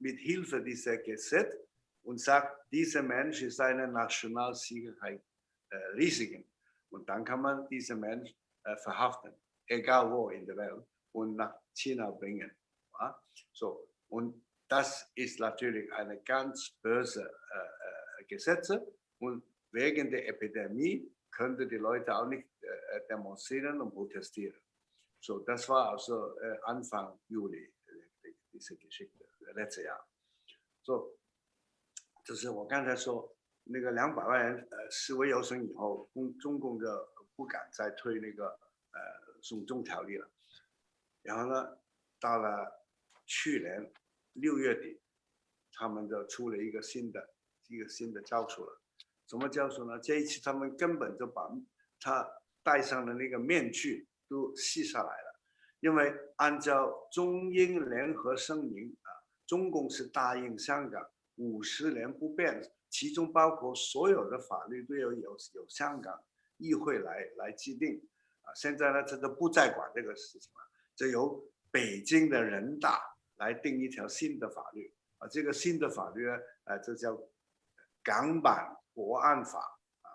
mit Hilfe dieser Gesetz und sagt, dieser Mensch ist eine Nationalsicherheit äh, Risiken. Und dann kann man diesen Mensch äh, verhaften, egal wo in der Welt, und nach China bringen. Ja? So, und das ist natürlich eine ganz böse äh, äh Gesetze und wegen der Epidemie könnte die Leute auch nicht äh, demonstrieren und protestieren. So, das war also äh, Anfang Juli, äh, diese Geschichte, letztes Jahr. So, 就是我刚才说那个两百万人呃示威游行以后，中中共就不敢再推那个呃送中条例了。然后呢，到了去年 六月底，他们就出了一个新的一个新的招数了。什么教授呢？这一次他们根本就把他戴上的那个面具都卸下来了，因为按照中英联合声明啊，中共是答应香港五十年不变，其中包括所有的法律都要有有香港议会来来制定啊。现在呢，这个不再管这个事情了，这由北京的人大来定一条新的法律啊。这个新的法律呢，呃，这叫港版。国安法啊，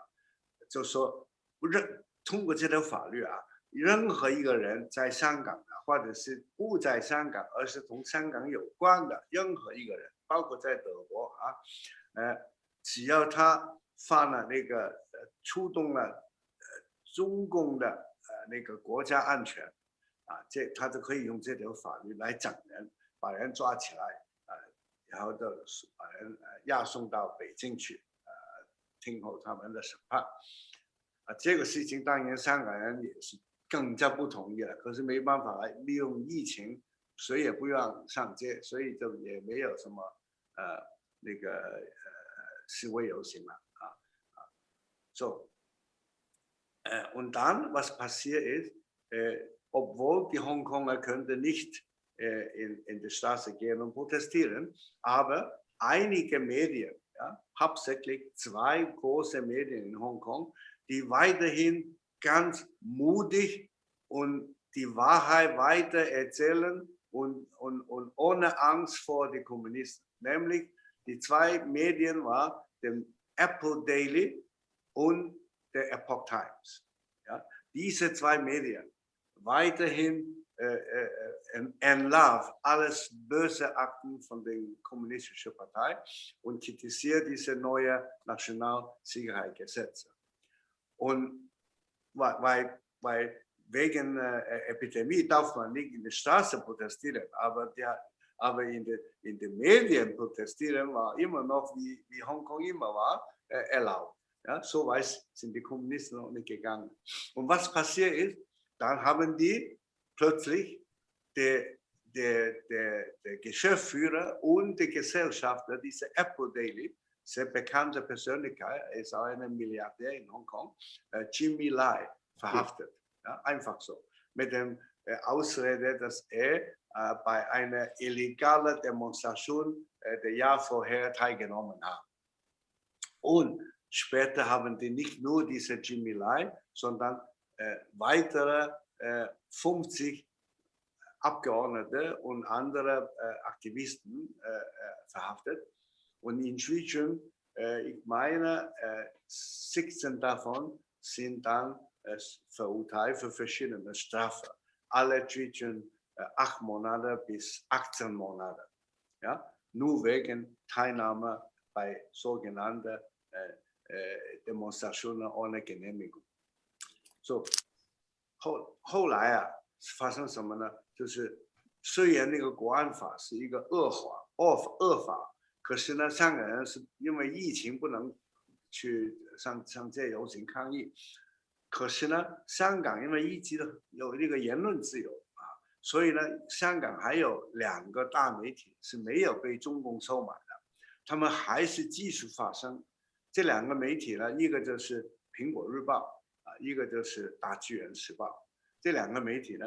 就说不认通过这条法律啊，任何一个人在香港的，或者是不在香港，而是同香港有关的任何一个人，包括在德国啊，呃，只要他犯了那个触动了呃中共的呃那个国家安全啊，这他就可以用这条法律来整人，把人抓起来啊，然后就把人呃押送到北京去。听候他们的审判，啊，这个事情当然香港人也是更加不同意了。可是没办法利用疫情，谁也不让上街，所以就也没有什么呃那个呃示威游行了啊啊。So, äh, und dann was passiert ist, äh, obwohl die Hongkonger könnte nicht in, in die Straße gehen und protestieren, aber einige Medien ja, hauptsächlich zwei große Medien in Hongkong, die weiterhin ganz mutig und die Wahrheit weiter erzählen und, und, und ohne Angst vor den Kommunisten. Nämlich die zwei Medien waren der Apple Daily und der Epoch Times. Ja, diese zwei Medien weiterhin entlarvt alles böse Akten von der kommunistischen Partei und kritisiert diese neue Nationalsicherheitsgesetze. Und weil, weil wegen äh, Epidemie darf man nicht in der Straße protestieren, aber, der, aber in den in de Medien protestieren war immer noch, wie, wie Hongkong immer war, äh, erlaubt. Ja, so weit sind die Kommunisten noch nicht gegangen. Und was passiert ist, dann haben die plötzlich der, der, der, der Geschäftsführer und der Gesellschafter dieser Apple Daily, sehr bekannte Persönlichkeit, er ist auch ein Milliardär in Hongkong, äh, Jimmy Lai, verhaftet. Ja, einfach so. Mit dem äh, Ausrede, dass er äh, bei einer illegalen Demonstration äh, der Jahr vorher teilgenommen haben. Und später haben die nicht nur diese Jimmy Lai, sondern äh, weitere 50 Abgeordnete und andere äh, Aktivisten äh, äh, verhaftet. Und inzwischen, äh, ich meine, 16 davon sind dann verurteilt für verschiedene Strafen. Alle zwischen acht Monate bis 18 Monate. Ja? Nur wegen Teilnahme bei sogenannten Demonstrationen ohne Genehmigung. So, 后后来啊，发生什么呢？就是虽然那个国安法是一个恶法、恶恶法，可是呢，香港人是因为疫情不能去上上街游行抗议，可是呢，香港因为一直有这个言论自由啊，所以呢，香港还有两个大媒体是没有被中共收买的，他们还是继续发声。这两个媒体呢，一个就是《苹果日报》，一个就是《大纪元时报》。这两个媒体呢。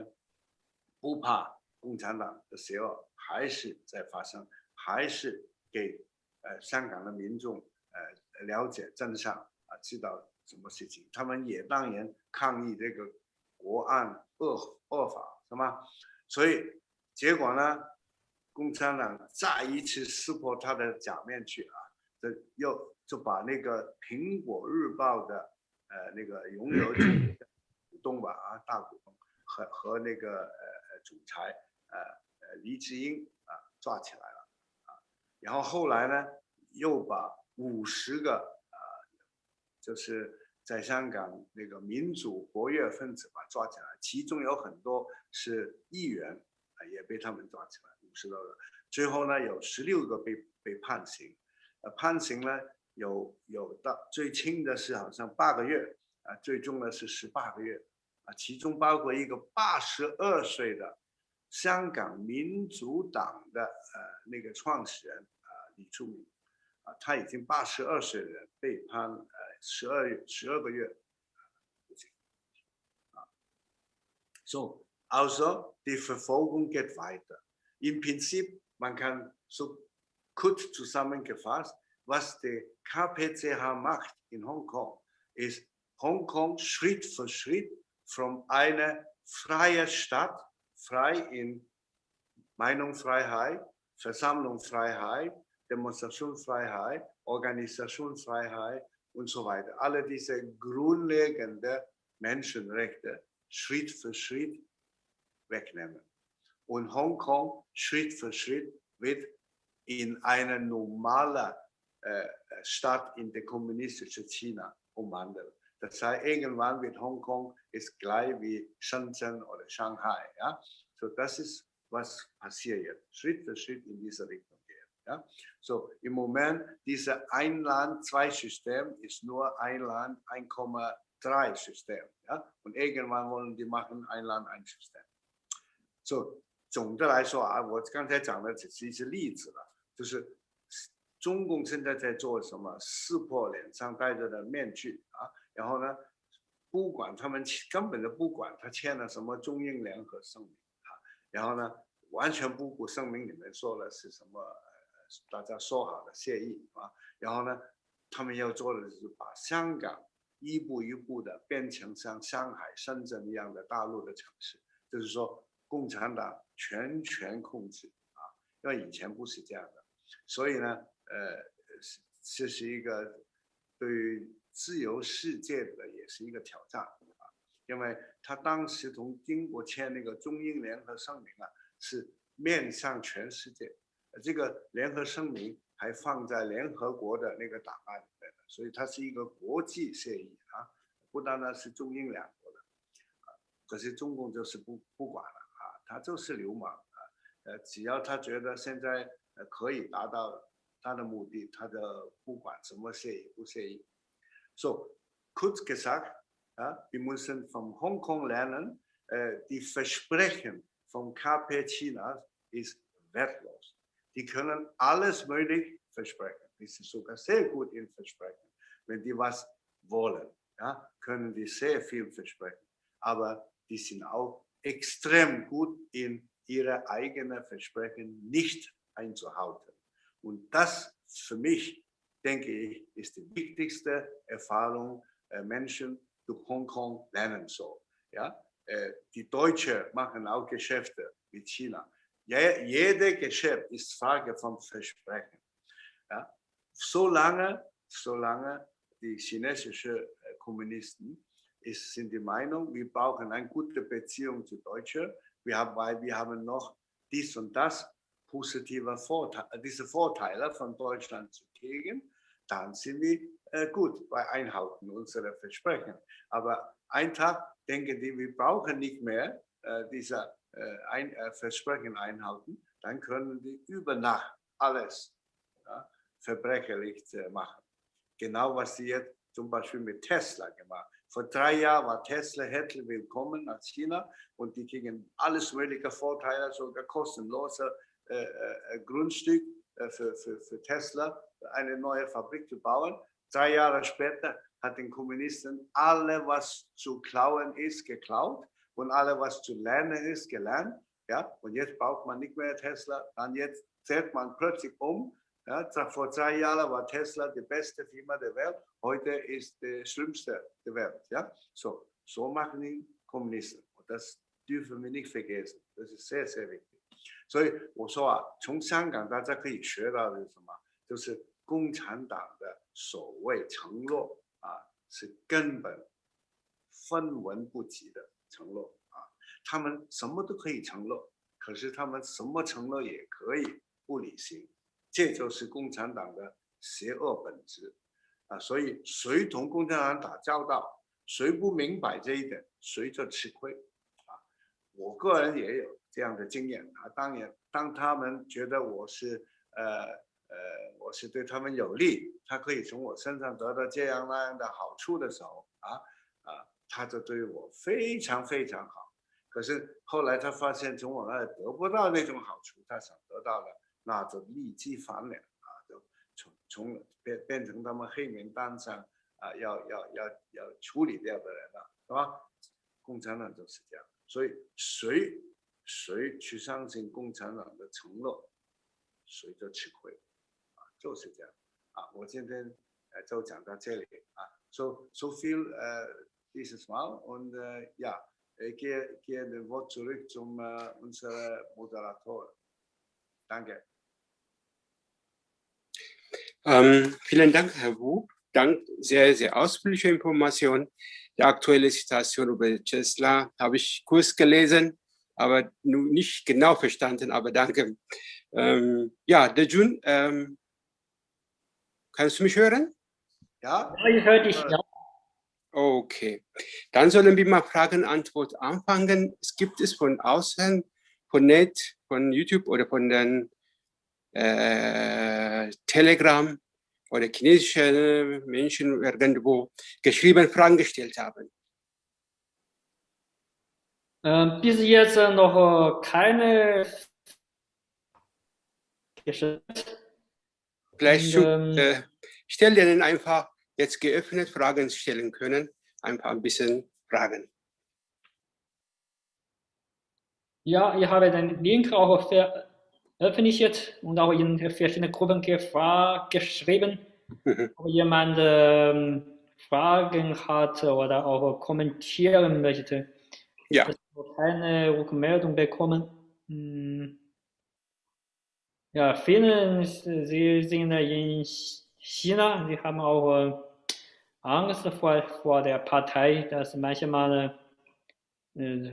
不怕共产党的邪恶还是在发生，还是给呃香港的民众呃了解真相啊，知道什么事情。他们也当然抗议这个国安恶恶法，是吗？所以结果呢，共产党再一次撕破他的假面具啊，这又就把那个苹果日报的呃那个拥有股东吧啊大股东和和那个呃。总裁，呃呃，黎智英啊，抓起来了，啊，然后后来呢，又把五十个啊，就是在香港那个民主活跃分子吧抓起来，其中有很多是议员啊，也被他们抓起来，五十多个，最后呢，有十六个被被判刑，呃，判刑呢有有到最轻的是好像八个月，啊，最重的是十八个月啊。其中包括一个八十二岁的香港民主党的呃那个创始人啊李柱铭啊，他已经八十二岁的人被判呃十二月十二个月啊。So also die Verfolgung geht weiter. Im Prinzip man kann so kurz zusammengefasst, was die KPCH macht in Hongkong, ist Hongkong Schritt für Schritt von einer freien Stadt, frei in Meinungsfreiheit, Versammlungsfreiheit, Demonstrationsfreiheit, Organisationsfreiheit und so weiter. Alle diese grundlegenden Menschenrechte Schritt für Schritt wegnehmen. Und Hongkong Schritt für Schritt wird in eine normale äh, Stadt in der kommunistischen China umwandeln. Das heißt, irgendwann wird Hongkong ist gleich wie Shenzhen oder Shanghai. Ja? So, das ist, was passiert jetzt. Schritt für Schritt in diese Richtung gehen. Ja? So, im Moment, dieses ein Land, zwei System ist nur ein Land, 1,3 System. Ja? Und irgendwann wollen die machen ein Land, ein System. So, 总的来说啊，我刚才讲的只是一些例子了，就是 中共现在在做什么？撕破脸上戴着的面具啊！然后呢，不管他们根本就不管他签了什么中英联合声明啊，然后呢，完全不顾声明里面说的是什么，大家说好的协议啊，然后呢，他们要做的就是把香港一步一步的变成像上海、深圳一样的大陆的城市，就是说共产党全权控制啊，因为以前不是这样的，所以呢，呃，是这是一个对于。自由世界的也是一个挑战啊，因为他当时从英国签那个中英联合声明啊，是面向全世界，这个联合声明还放在联合国的那个档案里面的，所以它是一个国际协议啊，不单单是中英两国的，啊，可是中共就是不不管了啊，他就是流氓啊，呃，只要他觉得现在呃可以达到他的目的，他就不管什么协议不协议。So, kurz gesagt, ja, wir müssen von Hongkong lernen, äh, die Versprechen vom KP Chinas ist wertlos. Die können alles möglich versprechen. Die sind sogar sehr gut in Versprechen. Wenn die was wollen, ja, können die sehr viel versprechen. Aber die sind auch extrem gut in ihre eigenen Versprechen nicht einzuhalten. Und das für mich, denke ich, ist die wichtigste Erfahrung, äh, Menschen durch Hongkong lernen sollen. Ja? Äh, die Deutschen machen auch Geschäfte mit China. Je, jede Geschäft ist Frage von Versprechen. Ja? Solange, solange die chinesischen äh, Kommunisten ist, sind die Meinung, wir brauchen eine gute Beziehung zu Deutschen, wir haben, weil wir haben noch dies und das positive Vorteile, diese Vorteile von Deutschland zu kriegen, dann sind wir äh, gut bei Einhalten unserer Versprechen. Aber ein Tag denken die, wir brauchen nicht mehr äh, diese äh, Versprechen einhalten, dann können die über Nacht alles ja, verbrecherlich machen. Genau was sie jetzt zum Beispiel mit Tesla gemacht. Vor drei Jahren war Tesla herzlich willkommen nach China und die kriegen alles mögliche Vorteile, sogar kostenlose Grundstück äh, für, für, für Tesla, eine neue Fabrik zu bauen. Drei Jahre später hat den Kommunisten alle, was zu klauen ist, geklaut und alle, was zu lernen ist, gelernt. Ja, und jetzt braucht man nicht mehr Tesla, dann jetzt zählt man plötzlich um ja, vor zwei Jahren war Tesla die beste Firma der Welt, heute ist die schlimmste der Welt. Ja? So, so machen die Kommunisten. Und das dürfen wir nicht vergessen. Das ist sehr, sehr wichtig. 所以我说啊，从香港大家可以学到的是什么？就是共产党的所谓承诺啊，是根本分文不及的承诺啊。他们什么都可以承诺，可是他们什么承诺也可以不履行。这就是共产党的邪恶本质啊！所以谁同共产党打交道，谁不明白这一点，谁就吃亏！我个人也有这样的经验啊。当然，当他们觉得我是呃呃，我是对他们有利，他可以从我身上得到这样那样的好处的时候啊啊，他就对我非常非常好。可是后来他发现从我那里得不到那种好处，他想得到的。那就立即翻脸啊，就从从变变成他们黑名单上啊，要要要要处理掉的人了，是吧？共产党就是这样，所以谁谁去相信共产党的承诺，谁就吃亏啊，就是这样啊。我今天呃就讲到这里啊，so so viel äh dieses Mal und äh, ja, ich gehe, gehe den Wort zurück zum äh, unser Moderator. Danke. Ähm, vielen Dank, Herr Wu. Dank, sehr, sehr ausführliche Information. Die aktuelle Situation über Tesla habe ich kurz gelesen, aber nicht genau verstanden, aber danke. Ähm, ja, Dejun, ähm, kannst du mich hören? Ja, ja ich höre dich, ja. Okay, dann sollen wir mal Fragen-Antwort anfangen. Es gibt es von außen, von Net, von YouTube oder von den äh, Telegram oder chinesische Menschen irgendwo geschrieben Fragen gestellt haben? Äh, bis jetzt noch keine gestellt. Vielleicht ähm, äh, stell denen einfach jetzt geöffnet Fragen stellen können, einfach ein bisschen Fragen. Ja, ich habe den Link auch für veröffentlicht und auch in verschiedenen Gruppen geschrieben. [laughs] Ob jemand ähm, Fragen hat oder auch kommentieren möchte. Ja. Ich habe keine Rückmeldung bekommen. Hm. Ja, viele, sie sind in China, sie haben auch äh, Angst vor, vor der Partei, dass manchmal äh,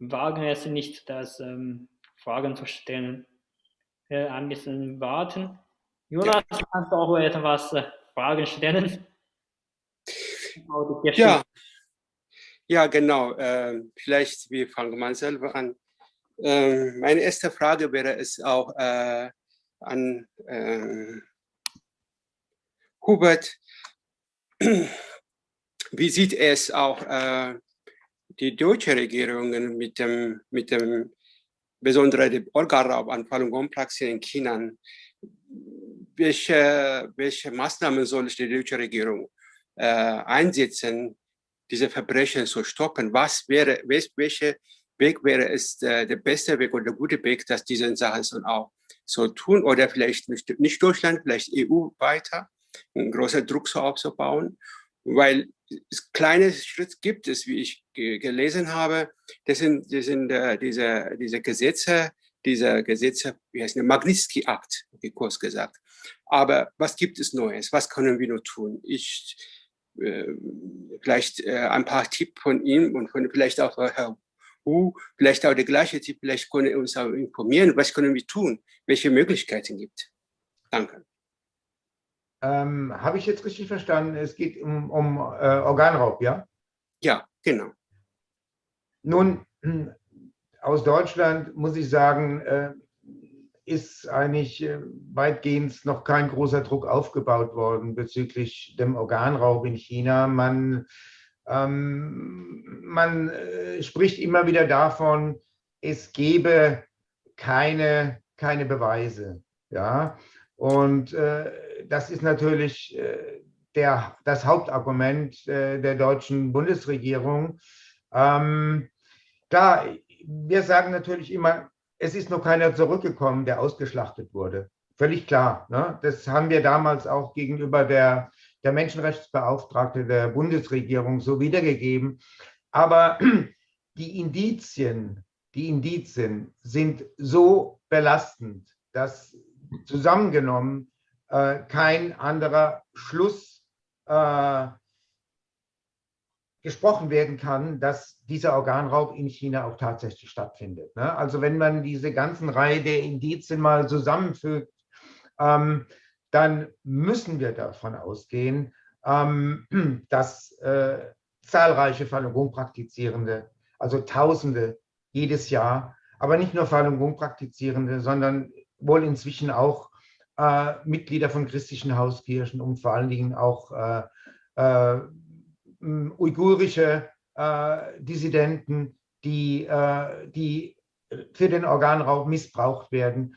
wagen es nicht, das ähm, Fragen zu stellen äh, ein bisschen warten. Jonas, ja. kannst du auch etwas äh, Fragen stellen? Ja, ja genau. Äh, vielleicht wir fangen mal selber an. Äh, meine erste Frage wäre es auch äh, an äh, Hubert. [clears throat] Wie sieht es auch äh, die deutsche Regierung mit dem, mit dem besondere die Organraub an Falun Gong-Praxis in China. Welche, welche Maßnahmen soll die deutsche Regierung äh, einsetzen, diese Verbrechen zu stoppen? Was wäre, welche Weg wäre es äh, der beste Weg oder der gute Weg, dass diese Sachen so auch so tun oder vielleicht nicht, nicht Deutschland, vielleicht EU weiter, einen großen Druck so aufzubauen, weil kleine Schritte gibt es, wie ich gelesen habe, das sind, das sind äh, diese, diese Gesetze, diese Gesetze, wie heißt der Magnitsky-Akt, wie kurz gesagt. Aber was gibt es Neues? Was können wir nur tun? Ich, äh, vielleicht äh, ein paar Tipps von ihm und von vielleicht auch Herr Hu, vielleicht auch der gleiche Tipp, vielleicht können wir uns auch informieren, was können wir tun, welche Möglichkeiten gibt. Danke. Ähm, Habe ich jetzt richtig verstanden? Es geht um, um äh, Organraub, ja? Ja, genau. Nun, aus Deutschland muss ich sagen, äh, ist eigentlich äh, weitgehend noch kein großer Druck aufgebaut worden bezüglich dem Organraub in China. Man, ähm, man äh, spricht immer wieder davon, es gebe keine, keine Beweise. Ja? Und äh, das ist natürlich äh, der, das Hauptargument äh, der deutschen Bundesregierung. Ähm, klar, wir sagen natürlich immer, es ist noch keiner zurückgekommen, der ausgeschlachtet wurde. Völlig klar. Ne? Das haben wir damals auch gegenüber der, der Menschenrechtsbeauftragte der Bundesregierung so wiedergegeben. Aber [clears throat] die Indizien, die Indizien sind so belastend, dass zusammengenommen äh, kein anderer Schluss äh, gesprochen werden kann, dass dieser Organraub in China auch tatsächlich stattfindet. Ne? Also wenn man diese ganzen Reihe der Indizien mal zusammenfügt, ähm, dann müssen wir davon ausgehen, ähm, [clears throat] dass äh, zahlreiche Falun Gong praktizierende, also Tausende jedes Jahr, aber nicht nur Falun Gong praktizierende, sondern wohl inzwischen auch äh, Mitglieder von christlichen Hauskirchen und vor allen Dingen auch äh, äh uigurische äh, Dissidenten, die, äh, die für den Organraub missbraucht werden.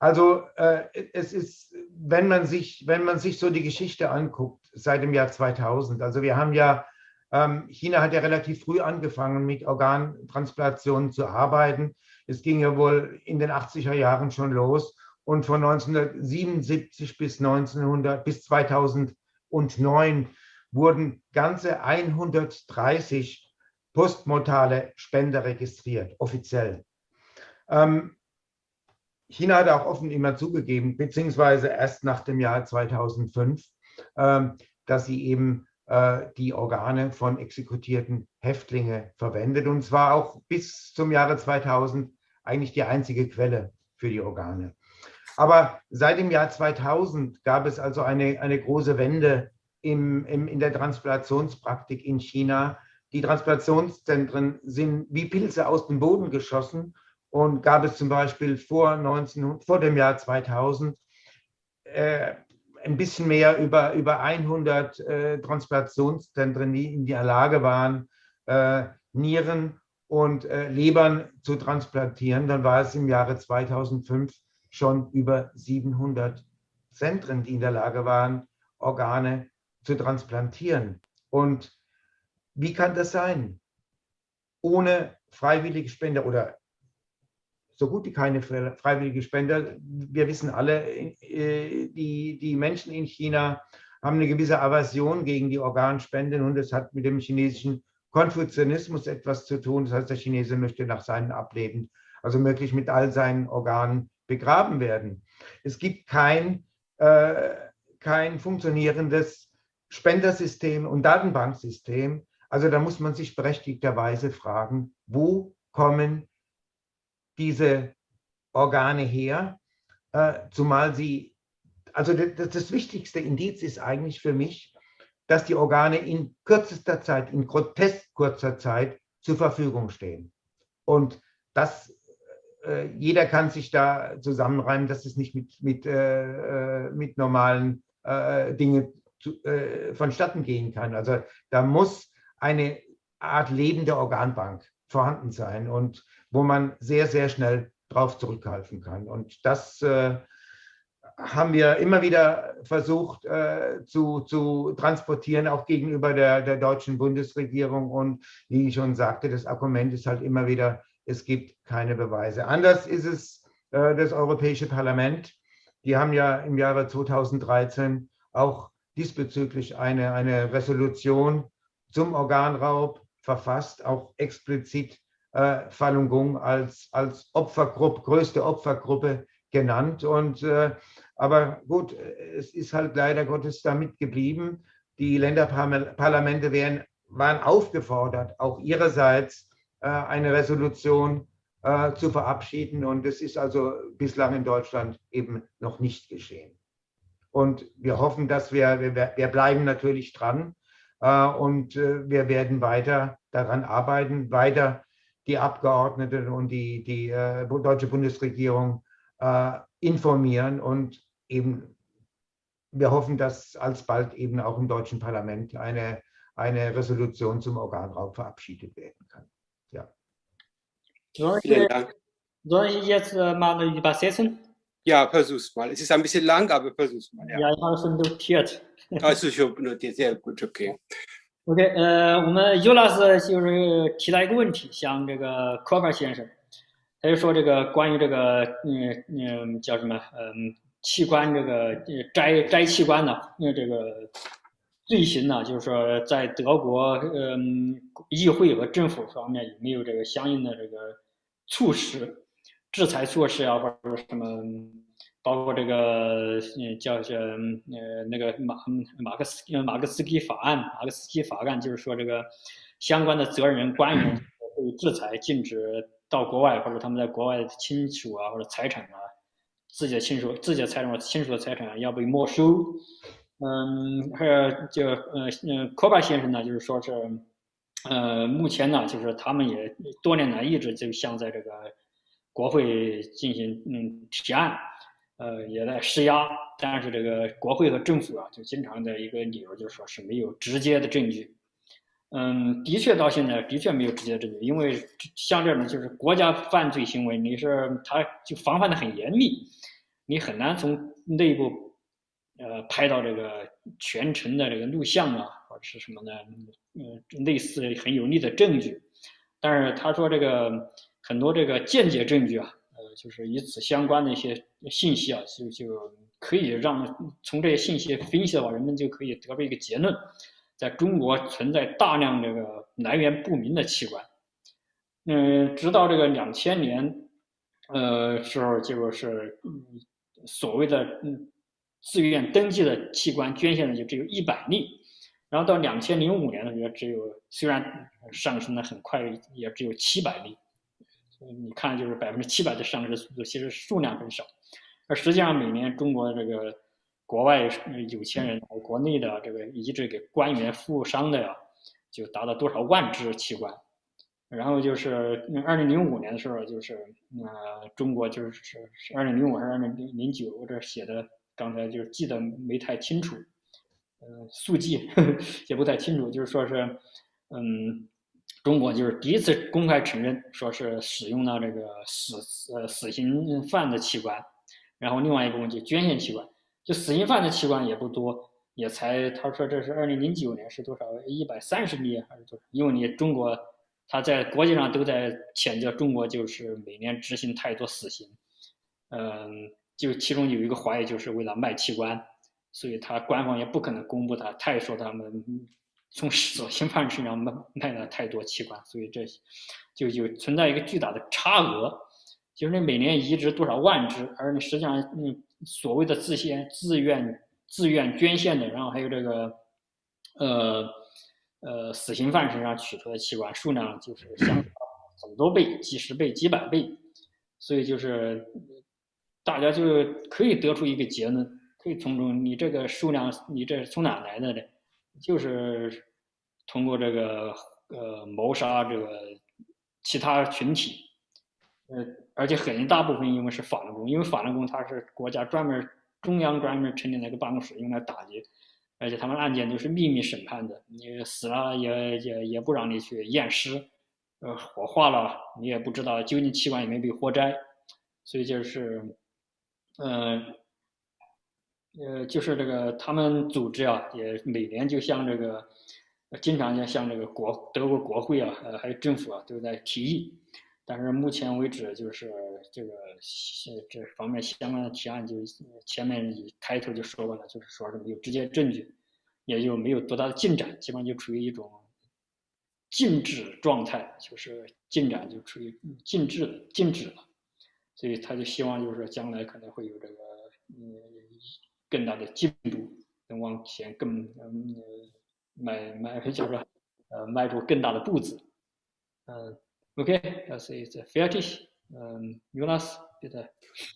Also äh, es ist, wenn man, sich, wenn man sich so die Geschichte anguckt, seit dem Jahr 2000, also wir haben ja, ähm, China hat ja relativ früh angefangen mit Organtransplantationen zu arbeiten. Es ging ja wohl in den 80er Jahren schon los und von 1977 bis 1900 bis 2009 wurden ganze 130 postmortale Spender registriert, offiziell. Ähm, China hat auch offen immer zugegeben, beziehungsweise erst nach dem Jahr 2005, ähm, dass sie eben äh, die Organe von exekutierten Häftlingen verwendet. Und zwar auch bis zum Jahre 2000 eigentlich die einzige Quelle für die Organe. Aber seit dem Jahr 2000 gab es also eine, eine große Wende im, im, in der Transplantationspraktik in China. Die Transplantationszentren sind wie Pilze aus dem Boden geschossen und gab es zum Beispiel vor, 19, vor dem Jahr 2000 äh, ein bisschen mehr über, über 100 äh, Transplantationszentren, die in der Lage waren, äh, Nieren und äh, Lebern zu transplantieren. Dann war es im Jahre 2005 schon über 700 Zentren, die in der Lage waren, Organe zu transplantieren. Und wie kann das sein? Ohne freiwillige Spender oder so gut wie keine freiwillige Spender. Wir wissen alle, äh, die, die Menschen in China haben eine gewisse Aversion gegen die Organspenden und es hat mit dem chinesischen Konfuzianismus etwas zu tun. Das heißt, der Chinese möchte nach seinem Ableben, also möglich mit all seinen Organen begraben werden. Es gibt kein, äh, kein funktionierendes Spendersystem und Datenbanksystem. Also da muss man sich berechtigterweise fragen, wo kommen diese Organe her, äh, zumal sie, also das, das wichtigste Indiz ist eigentlich für mich, dass die Organe in kürzester Zeit, in grotesk kurzer Zeit zur Verfügung stehen. Und das, äh, jeder kann sich da zusammenreimen, dass es nicht mit, mit, äh, äh mit normalen äh, Dingen zu, äh, vonstatten gehen kann. Also da muss eine Art lebende Organbank vorhanden sein und wo man sehr, sehr schnell drauf zurückgreifen kann. Und das äh, haben wir immer wieder versucht äh, zu, zu transportieren, auch gegenüber der, der deutschen Bundesregierung. Und wie ich schon sagte, das Argument ist halt immer wieder, es gibt keine Beweise. Anders ist es äh, das Europäische Parlament. Die haben ja im Jahre 2013 auch diesbezüglich eine, eine Resolution zum Organraub verfasst, auch explizit äh, Falun Gong als, als Opfergruppe, größte Opfergruppe genannt. Und, äh, aber gut, es ist halt leider Gottes damit geblieben. Die Länderparlamente wären, waren aufgefordert, auch ihrerseits eine Resolution äh, zu verabschieden. Und es ist also bislang in Deutschland eben noch nicht geschehen. Und wir hoffen, dass wir, wir, wir bleiben natürlich dran äh, und äh, wir werden weiter daran arbeiten, weiter die Abgeordneten und die, die äh, deutsche Bundesregierung äh, informieren und eben wir hoffen, dass alsbald eben auch im deutschen Parlament eine, eine Resolution zum Organraub verabschiedet werden kann. ok 呃我们尤老师就是提到一个问题像这个科班先生。他就说这个关于这个嗯嗯叫什么嗯器官这个摘摘器官的那这个罪行呢，就是说在德国嗯议会和政府方面有没有这个相应的这个措施、制裁措施啊，或者说什么？包括这个嗯叫叫呃那个马马克思马克思基法案，马克思基法案就是说这个相关的责任人官员 [clears throat] 被制裁，禁止到国外或者他们在国外的亲属啊或者财产啊，自己的亲属自己的财产或亲属的财产要被没收。嗯，还有就呃呃科巴先生呢，就是说是呃目前呢，就是他们也多年来一直就向在这个国会进行嗯提案。呃，也在施压，但是这个国会和政府啊，就经常的一个理由就是说是没有直接的证据。嗯，的确到现在的确没有直接证据，因为像这种就是国家犯罪行为，你是他就防范的很严密，你很难从内部呃拍到这个全程的这个录像啊，或者是什么的，嗯，类似很有力的证据。但是他说这个很多这个间接证据啊。呃就是与此相关的一些信息啊，就就可以让从这些信息分析的话，人们就可以得出一个结论：在中国存在大量这个来源不明的器官。嗯，直到这个两千年，呃时候，就是所谓的嗯自愿登记的器官捐献的就只有一百例，然后到两千零五年的时候，只有虽然上升的很快，也只有七百例。你看，就是百分之七百的上市速度，其实数量很少，而实际上每年中国这个国外有钱人、国内的这个移植给官员、富商的呀，就达到多少万只器官。然后就是二零零五年的时候，就是呃，中国就是是二零零五还是二零零零九，我这写的刚才就是记得没太清楚，呃，速记 [laughs] 也不太清楚，就是说是嗯。中国就是第一次公开承认，说是使用了这个死呃死刑犯的器官，然后另外一部分就捐献器官，就死刑犯的器官也不多，也才他说这是二零零九年是多少一百三十例还是多少？因为你中国他在国际上都在谴责中国就是每年执行太多死刑，嗯，就其中有一个怀疑就是为了卖器官，所以他官方也不可能公布他，他也说他们。从死刑犯身上卖卖了太多器官，所以这就就存在一个巨大的差额，就是你每年移植多少万只，而你实际上嗯所谓的自献、自愿、自愿捐献的，然后还有这个呃呃死刑犯身上取出的器官数量就是相差很多倍、几十倍、几百倍，所以就是大家就可以得出一个结论，可以从中你这个数量你这是从哪来的呢？就是通过这个呃谋杀这个其他群体，呃，而且很大部分因为是法轮功，因为法轮功它是国家专门中央专门成立了一个办公室用来打击，而且他们案件都是秘密审判的，你死了也也也不让你去验尸，呃，火化了你也不知道究竟器官有没有被活摘，所以就是，嗯。呃，就是这个他们组织啊，也每年就向这个，经常就向这个国德国国会啊，呃，还有政府啊，都在提议，但是目前为止，就是这个这方面相关的提案，就前面一开头就说过了，就是说是没有直接证据，也就没有多大的进展，基本上就处于一种静止状态，就是进展就处于静止静止了。所以他就希望就是说将来可能会有这个嗯更大的进步，能往前更嗯迈迈叫做呃迈出更大的步子，嗯。Okay, das ist fertig. Ähm, Jonas, bitte.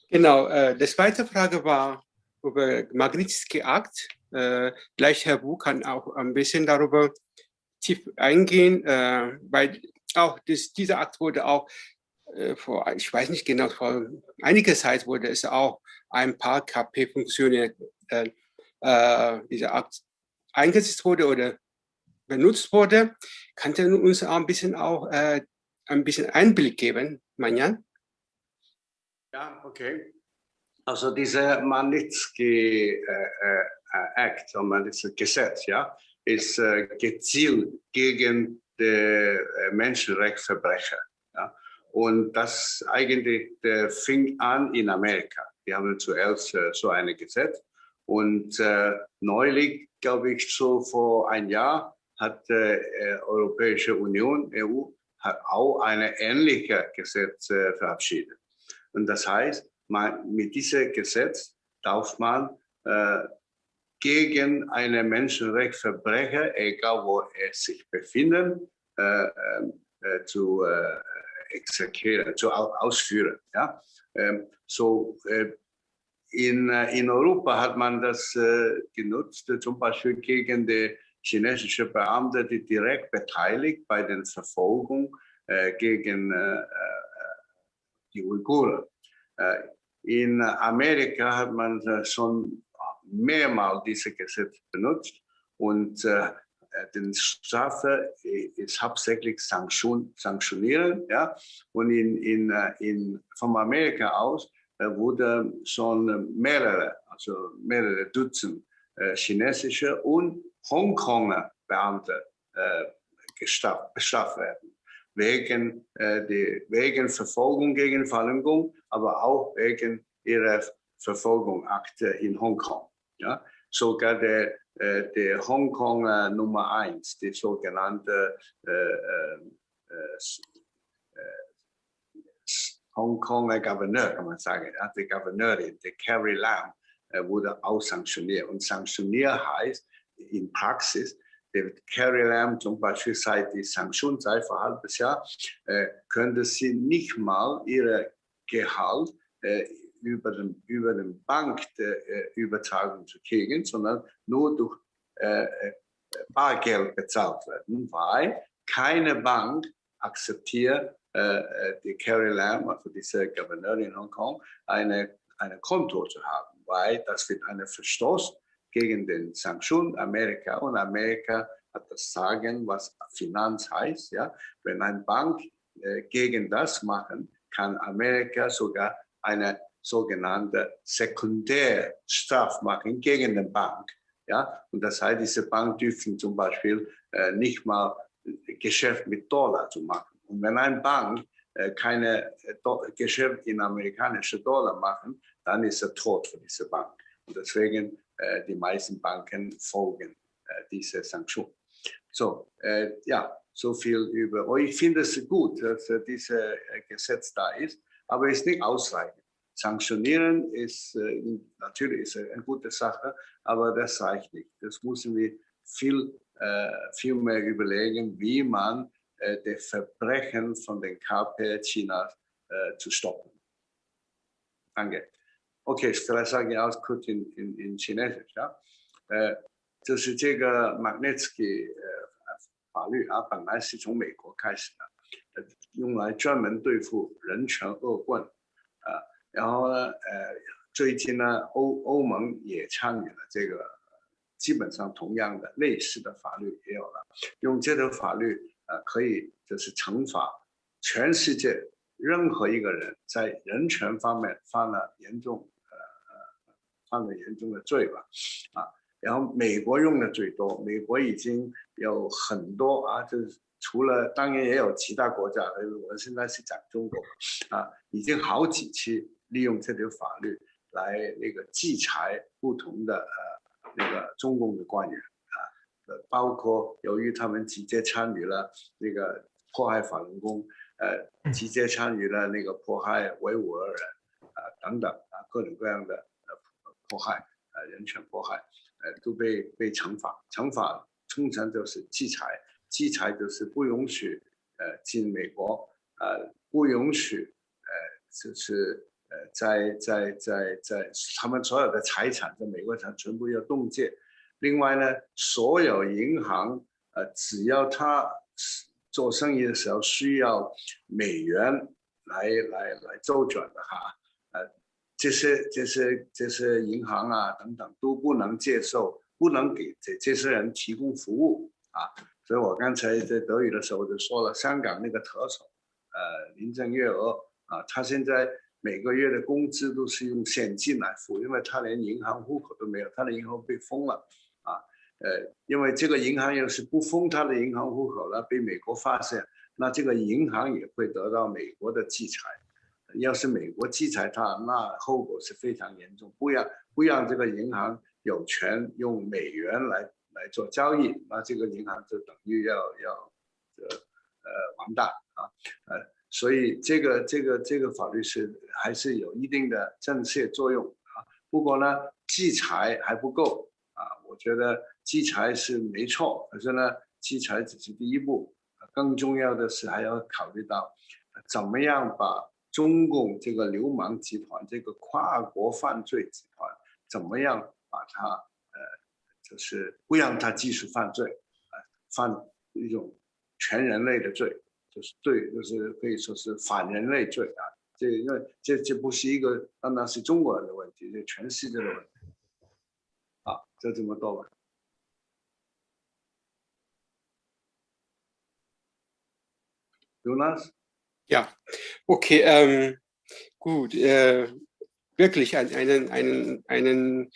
Genau, äh, die zweite Frage war über Magnitsky-Akt. Äh, gleich Herr Wu kann auch ein bisschen darüber tief eingehen, äh, weil auch das, dieser Akt wurde auch äh, vor, ich weiß nicht genau, vor einiger Zeit wurde es auch ein paar KP-Funktionen, äh, äh, Akt eingesetzt wurde oder benutzt wurde. Kannte uns auch ein bisschen auch äh, ein bisschen Einblick geben, Manjan? Ja, okay. Also diese Magnitsky äh, äh, Act, Magnitsky Gesetz, ja, ist äh, gezielt gegen die äh, Menschenrechtsverbrecher. Und das eigentlich äh, fing an in Amerika. Die haben zuerst äh, so ein Gesetz. Und äh, neulich, glaube ich, so vor ein Jahr, hat die äh, Europäische Union, EU, hat auch eine ähnliche Gesetz äh, verabschiedet. Und das heißt, man, mit diesem Gesetz darf man äh, gegen einen Menschenrechtsverbrecher, egal wo er sich befindet, äh, ähm, äh, zu äh, exekutieren, zu ausführen. Ja? Ähm, so äh, in, in Europa hat man das genutzt, zum Beispiel gegen die chinesische Beamte, die direkt beteiligt bei den Verfolgung äh, gegen äh, äh die Uiguren. Äh, in Amerika hat man äh, schon mehrmals dieses Gesetz benutzt und äh, den Strafe ist hauptsächlich Sanktion, sanktionieren. Ja? Und in, in, in, von Amerika aus wurde schon mehrere, also mehrere Dutzend chinesische und Hongkonger Beamte äh, bestraft werden. Wegen, äh, die, wegen Verfolgung gegen Falun Gong, aber auch wegen ihrer Verfolgungsakte in Hongkong. Ja? Sogar der, äh, der Hongkonger Nummer 1, die sogenannte äh, äh, äh, Hongkonger Gouverneur, kann man sagen, die Gouverneurin, die Carrie Lam, wurde auch sanktioniert. Und sanktioniert heißt, in Praxis. Der Carrie Lam zum Beispiel seit die Sanktion seit vor halbes Jahr, äh, könnte sie nicht mal ihr Gehalt äh, über den, über den Bank der, äh, übertragen zu kriegen, sondern nur durch äh, äh, Bargeld bezahlt werden, weil keine Bank akzeptiert äh, die Carrie Lam, also diese Gouverneurin in Hongkong, eine, eine Konto zu haben, weil das wird ein Verstoß gegen den Sanktionen Amerika und Amerika hat das Sagen, was Finanz heißt. Ja? Wenn eine Bank äh, gegen das machen, kann Amerika sogar eine sogenannte Sekundärstraf machen gegen die Bank. Ja? Und das heißt, diese Bank dürfen zum Beispiel äh, nicht mal Geschäft mit Dollar zu machen. Und wenn eine Bank äh, keine äh, Geschäft in amerikanische Dollar machen, dann ist er tot für diese Bank. Und deswegen äh, die meisten Banken folgen äh, diese Sanktion. So, äh, ja, so viel über, oh, ich finde es gut, dass dieses Gesetz da ist, aber es ist nicht ausreichend. Sanktionieren ist natürlich ist eine gute Sache, aber das reicht nicht. Das müssen wir viel, viel mehr überlegen, wie man die Verbrechen von den KP Chinas zu stoppen. Danke. OK，vielleicht sage ich auch kurz in, in, in Chinesisch 啊，呃，就是这个 Magnitsky 呃法律啊，本来是从美国开始的，呃，用来专门对付人权恶棍，啊， 然后呢，呃，最近呢，欧欧盟也参与了这个，基本上同样的类似的法律也有了，用这个法律呃，可以就是惩罚全世界任何一个人在人权方面犯了严重。呃犯了严重的罪吧，啊，然后美国用的最多，美国已经有很多啊，就是除了当然也有其他国家，我现在是讲中国啊，已经好几期利用这条法律来那个制裁不同的呃那个中共的官员啊，呃，包括由于他们直接参与了那个迫害法轮功，呃，直接参与了那个迫害维吾尔人啊等等啊各种各样的呃迫害呃人权迫害呃都被被惩罚，惩罚通常就是制裁。制裁就是不允许呃进美国，呃不允许呃就是呃在在在在他们所有的财产在美国上全部要冻结。另外呢，所有银行呃只要他做生意的时候需要美元来来来周转的哈，呃这些这些这些银行啊等等都不能接受，不能给这这些人提供服务啊。所以我刚才在德语的时候就说了，香港那个特首，呃，林郑月娥啊，他现在每个月的工资都是用现金来付，因为他连银行户口都没有，他的银行被封了，啊，呃，因为这个银行要是不封他的银行户口了，被美国发现，那这个银行也会得到美国的制裁，要是美国制裁他，那后果是非常严重，不让不让这个银行有权用美元来。来做交易，那这个银行就等于要要，呃呃完蛋啊，呃，所以这个这个这个法律是还是有一定的震慑作用啊。不过呢，制裁还不够啊，我觉得制裁是没错，可是呢，制裁只是第一步，更重要的是还要考虑到，怎么样把中共这个流氓集团、这个跨国犯罪集团，怎么样把它呃。就是不让他继续犯罪，啊，犯一种全人类的罪，就是对，就是可以说是反人类罪啊。这因为这这不是一个单单是中国人的问题，这全世界的问题。啊，就这么多吧。Jonas? Ja, okay, ähm, gut. Äh, wirklich einen, einen, einen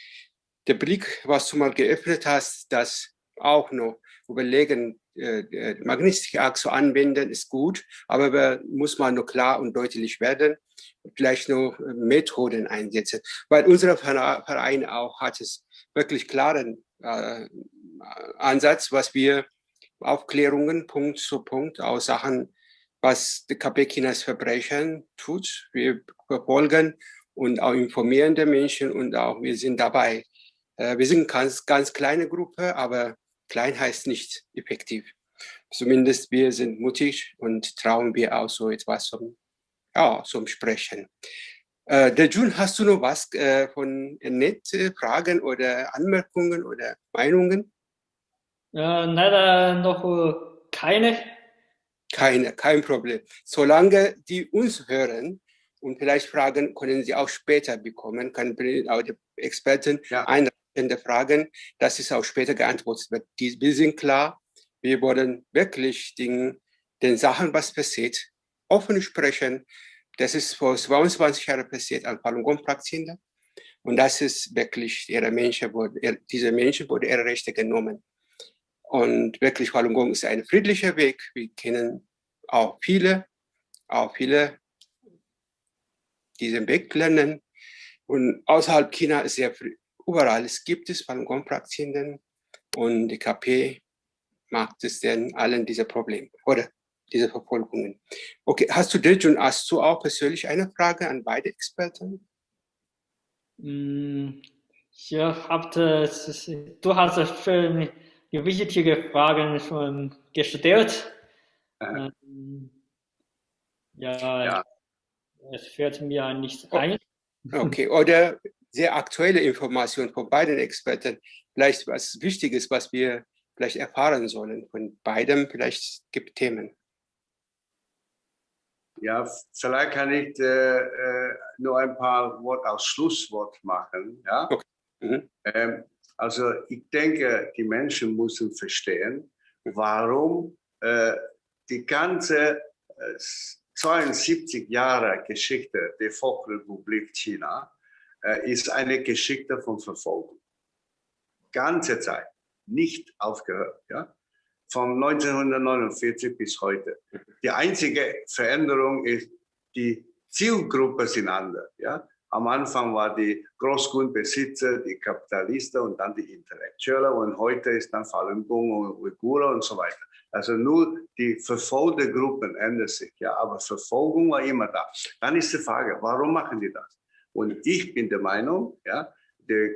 der Blick, was du mal geöffnet hast, das auch noch überlegen, äh, Magnetikachse anwenden, ist gut, aber muss man nur klar und deutlich werden, vielleicht noch Methoden einsetzen, weil unser Verein auch hat es wirklich klaren äh, Ansatz, was wir Aufklärungen Punkt zu Punkt aus Sachen, was die KP Chinas Verbrechen tut. Wir verfolgen und auch informieren die Menschen und auch wir sind dabei, äh, wir sind ganz, ganz kleine Gruppe, aber klein heißt nicht effektiv. Zumindest wir sind mutig und trauen wir auch so etwas zum, ja, zum Sprechen. Äh, der Jun, hast du noch was äh, von Net, Fragen oder Anmerkungen oder Meinungen? Ja, leider noch keine. Keine, kein Problem. Solange die uns hören und vielleicht Fragen können sie auch später bekommen, können auch die Experten ja. einreichen der Fragen, dass es auch später geantwortet wird. Die, wir sind klar, wir wollen wirklich den, den Sachen, was passiert, offen sprechen. Das ist vor 22 Jahren passiert an Falun Gong Praktizierenden. Und das ist wirklich, ihre Menschen wurde, diese Menschen wurde ihre Rechte genommen. Und wirklich Falun Gong ist ein friedlicher Weg. Wir kennen auch viele, auch viele diesen Weg lernen. Und außerhalb China ist sehr Überall es gibt es Falun Gong Praktizierenden und die KP macht es denn allen diese Probleme oder diese Verfolgungen. Okay, hast du dich und hast du auch persönlich eine Frage an beide Experten? Mm, ich habe, du hast schon wichtige Fragen schon gestellt. Äh. Ja, ja, es fällt mir nicht ein. Okay, oder sehr aktuelle Informationen von beiden Experten, vielleicht was Wichtiges, was wir vielleicht erfahren sollen von beidem, vielleicht gibt Themen. Ja, vielleicht kann ich äh, äh nur ein paar Worte als Schlusswort machen. Ja? Okay. Mhm. Ähm, also ich denke, die Menschen müssen verstehen, warum äh, die ganze äh, 72 Jahre Geschichte der Volksrepublik China ist eine Geschichte von Verfolgung. Ganze Zeit, nicht aufgehört. Ja? von 1949 bis heute. Die einzige Veränderung ist, die Zielgruppe sind anders. Ja? Am Anfang war die Großgrundbesitzer, die Kapitalisten und dann die Intellektuelle und heute ist dann Falun Gong und Uigurer und so weiter. Also nur die verfolgte Gruppen ändern sich, ja, aber Verfolgung war immer da. Dann ist die Frage, warum machen die das? Und ich bin der Meinung, ja, die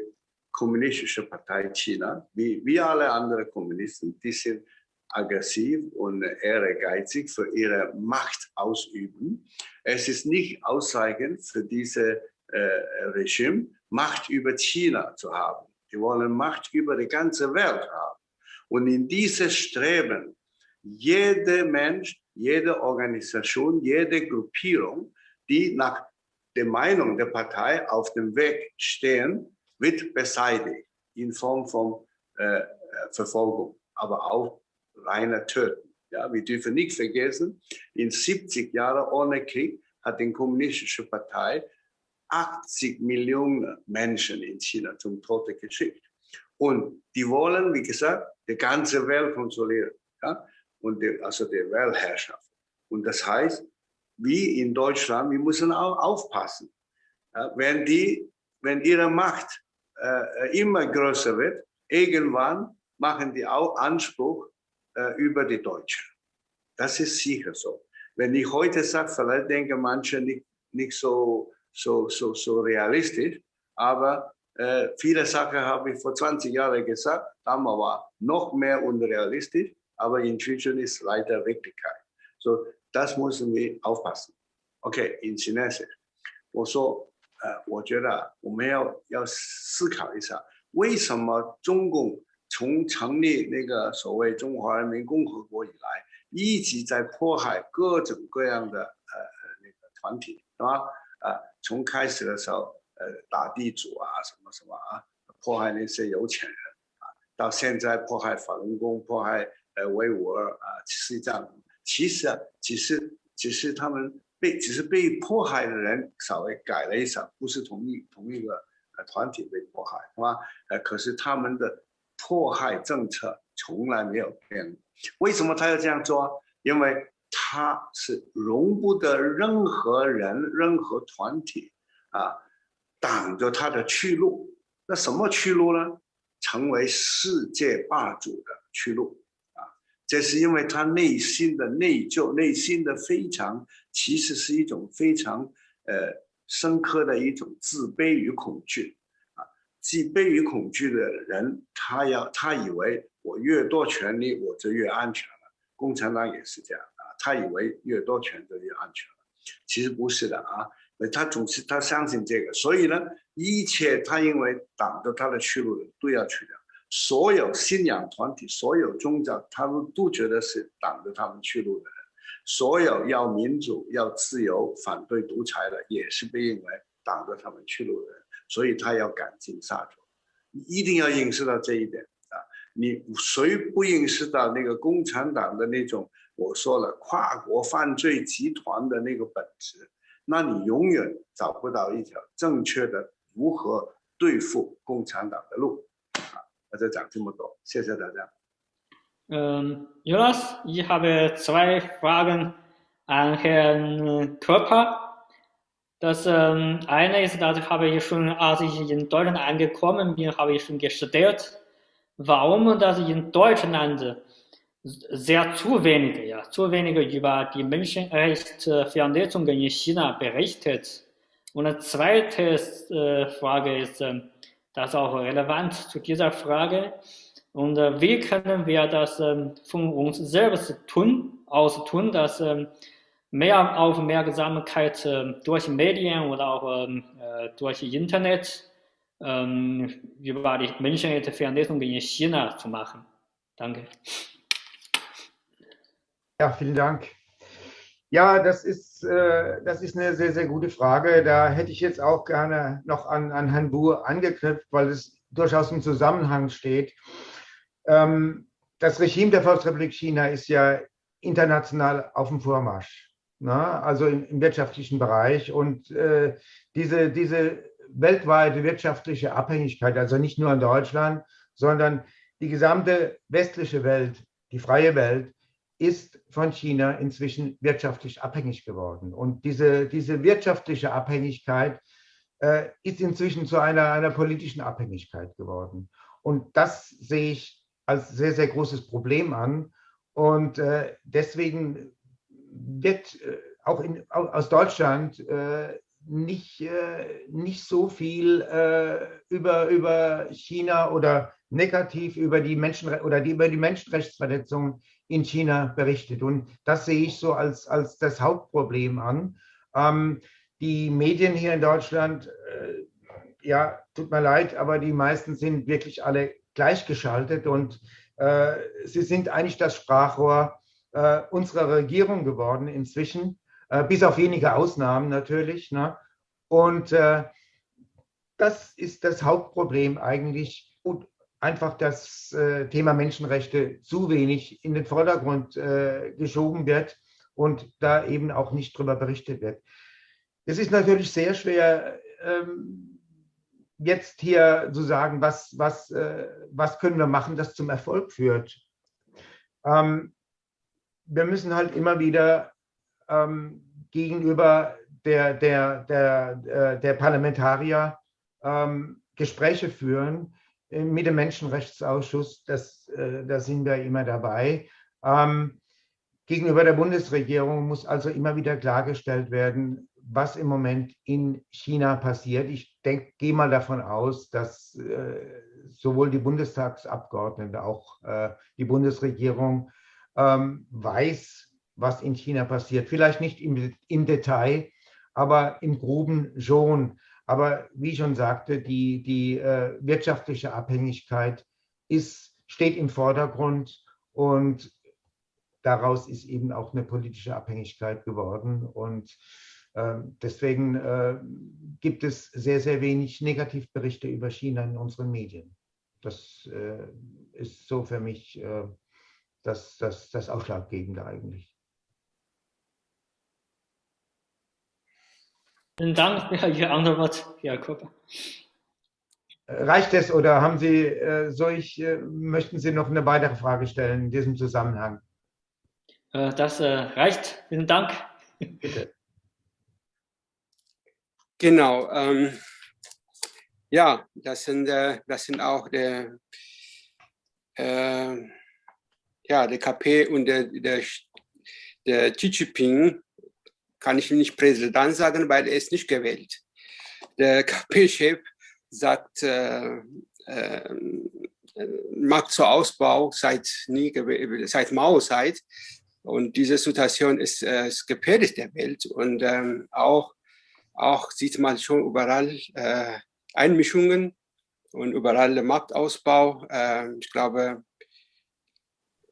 kommunistische Partei China, wie, wie alle anderen Kommunisten, die sind aggressiv und ehrgeizig für ihre Macht ausüben. Es ist nicht ausreichend für diese äh, Regime, Macht über China zu haben. Die wollen Macht über die ganze Welt haben. Und in dieses Streben jeder Mensch, jede Organisation, jede Gruppierung, die nach der Meinung der Partei auf dem Weg stehen, wird beseitigt in Form von äh, Verfolgung, aber auch reiner Töten. Ja, wir dürfen nicht vergessen, in 70 Jahren ohne Krieg hat die kommunistische Partei 80 Millionen Menschen in China zum Tode geschickt. Und die wollen, wie gesagt, die ganze Welt kontrollieren. Ja? und der, also der Weltherrschaft. Und das heißt, wie in Deutschland, wir müssen auch aufpassen. wenn, die, wenn ihre Macht äh, immer größer wird, irgendwann machen die auch Anspruch äh, über die Deutschen. Das ist sicher so. Wenn ich heute sage, vielleicht denken manche nicht, nicht so, so, so, so realistisch, aber äh, viele Sachen habe ich vor 20 Jahren gesagt, damals war noch mehr unrealistisch aber inzwischen ist leider Wirklichkeit. So, das müssen wir aufpassen. OK，引擎那些，我说，呃，我觉得我们要要思考一下，为什么中共从成立那个所谓中华人民共和国以来，一直在迫害各种各样的呃那个团体，是吧？啊，从开始的时候，呃，打地主啊，什么什么啊，迫害那些有钱人啊，到现在迫害法轮功，迫害。呃，维吾尔啊，西藏。其实啊，只是只是他们被只是被迫害的人稍微改了一下，不是同一同一个呃团体被迫害，是吧？呃，可是他们的迫害政策从来没有变。为什么他要这样做？因为他是容不得任何人、任何团体啊挡着他的去路。那什么去路呢？成为世界霸主的去路。这是因为他内心的内疚，内心的非常，其实是一种非常呃深刻的一种自卑与恐惧啊。自卑与恐惧的人，他要他以为我越多权利，我就越安全了。共产党也是这样啊，他以为越多权就越安全了，其实不是的啊。他总是他相信这个，所以呢，一切他因为挡着他的去路的都要去掉。所有信仰团体、所有宗教，他们都觉得是挡着他们去路的人；所有要民主、要自由、反对独裁的，也是被认为挡着他们去路的人。所以他要赶尽杀绝。你一定要认识到这一点啊！你谁不认识到那个共产党的那种我说了跨国犯罪集团的那个本质？那你永远找不到一条正确的如何对付共产党的路啊。Also ähm, Jonas, ich habe zwei Fragen an Herrn Körper. Das ähm, eine ist, das habe ich schon, als ich in Deutschland angekommen bin, habe ich schon gestellt, warum das in Deutschland sehr zu wenige, ja, zu wenige über die Menschenrechtsverletzungen in China berichtet. Und die zweite äh, Frage ist, ähm, das ist auch relevant zu dieser Frage. Und äh, wie können wir das ähm, von uns selbst tun, aus tun, dass ähm, mehr Aufmerksamkeit äh, durch Medien oder auch ähm, äh, durch Internet ähm, über die Menschenrechtsverletzungen in China zu machen? Danke. Ja, vielen Dank. Ja, das ist, äh, das ist eine sehr, sehr gute Frage. Da hätte ich jetzt auch gerne noch an, an Herrn Buhr angeknüpft, weil es durchaus im Zusammenhang steht. Ähm, das Regime der Volksrepublik China ist ja international auf dem Vormarsch, ne? also im, im, wirtschaftlichen Bereich. Und äh, diese, diese weltweite wirtschaftliche Abhängigkeit, also nicht nur in Deutschland, sondern die gesamte westliche Welt, die freie Welt, ist von China inzwischen wirtschaftlich abhängig geworden. Und diese, diese wirtschaftliche Abhängigkeit äh, ist inzwischen zu einer, einer politischen Abhängigkeit geworden. Und das sehe ich als sehr, sehr großes Problem an. Und äh, deswegen wird äh, auch in, aus Deutschland äh, nicht, äh, nicht so viel äh, über, über China oder negativ über die Menschen oder die, über die Menschenrechtsverletzungen in China berichtet. Und das sehe ich so als, als das Hauptproblem an. Ähm, die Medien hier in Deutschland, äh, ja, tut mir leid, aber die meisten sind wirklich alle gleichgeschaltet und äh, sie sind eigentlich das Sprachrohr äh, unserer Regierung geworden inzwischen, äh, bis auf wenige Ausnahmen natürlich. Ne? Und äh, das ist das Hauptproblem eigentlich. Und einfach das äh, Thema Menschenrechte zu wenig in den Vordergrund geschoben wird und da eben auch nicht darüber berichtet wird. Es ist natürlich sehr schwer, ähm, jetzt hier zu sagen, was, was, äh, was können wir machen, das zum Erfolg führt. Ähm, wir müssen halt immer wieder ähm, gegenüber der, der, der, äh, der Parlamentarier Gespräche führen äh, mit dem Menschenrechtsausschuss. Das, da sind wir immer dabei. gegenüber der Bundesregierung muss also immer wieder klargestellt werden, was im Moment in China passiert. Ich gehe mal davon aus, dass äh, sowohl die Bundestagsabgeordneten, auch äh, die Bundesregierung ähm, weiß, was in China passiert. Vielleicht nicht im, im Detail, aber im Groben schon. Aber wie ich schon sagte, die, die äh, wirtschaftliche Abhängigkeit ist, steht im Vordergrund und daraus ist eben auch eine politische Abhängigkeit geworden. Und ähm, deswegen äh, gibt es sehr, sehr wenig Negativberichte über China in unseren Medien. Das äh, ist so für mich äh, das, das, das Ausschlaggebende eigentlich. Vielen Dank für Ihre Antwort, Körper. Reicht es oder haben Sie, soll ich, möchten Sie noch eine weitere Frage stellen in diesem Zusammenhang? Das reicht. Vielen Dank. Bitte. Genau. Ähm, ja, das sind, äh, das sind auch der, äh, ja, der KP und der, der, der Xi Jinping, kann ich nicht Präsident sagen, weil er ist nicht gewählt. Der KP-Chef sagt, äh, äh, Markt zur Ausbau seit, nie, seit Mao-Zeit. Und diese Situation ist, äh, ist gefährdet der Welt. Und ähm, auch auch sieht man schon überall äh, Einmischungen und überall Marktausbau. Äh, ich glaube,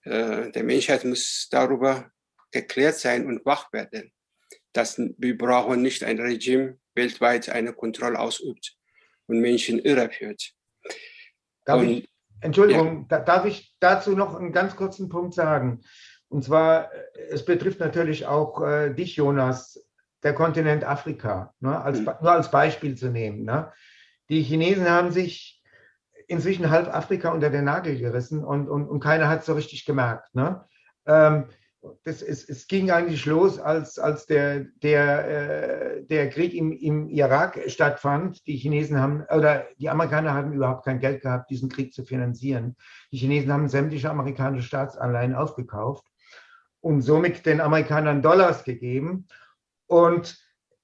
äh, der Menschheit muss darüber geklärt sein und wach werden, dass wir brauchen nicht ein Regime weltweit eine Kontrolle ausübt und Menschen irreführt. Darf und, ich, Entschuldigung, ja. darf ich dazu noch einen ganz kurzen Punkt sagen? Und zwar, es betrifft natürlich auch äh, dich, Jonas der Kontinent Afrika, ne, als, mhm. nur als Beispiel zu nehmen. Ne. Die Chinesen haben sich inzwischen halb Afrika unter den Nagel gerissen und, und, und keiner hat es so richtig gemerkt. Ne. Ähm, das ist, es ging eigentlich los, als, als der, der, äh, der Krieg im, im Irak stattfand. Die Chinesen haben, oder die Amerikaner haben überhaupt kein Geld gehabt, diesen Krieg zu finanzieren. Die Chinesen haben sämtliche amerikanische Staatsanleihen aufgekauft und somit den Amerikanern Dollars gegeben. Und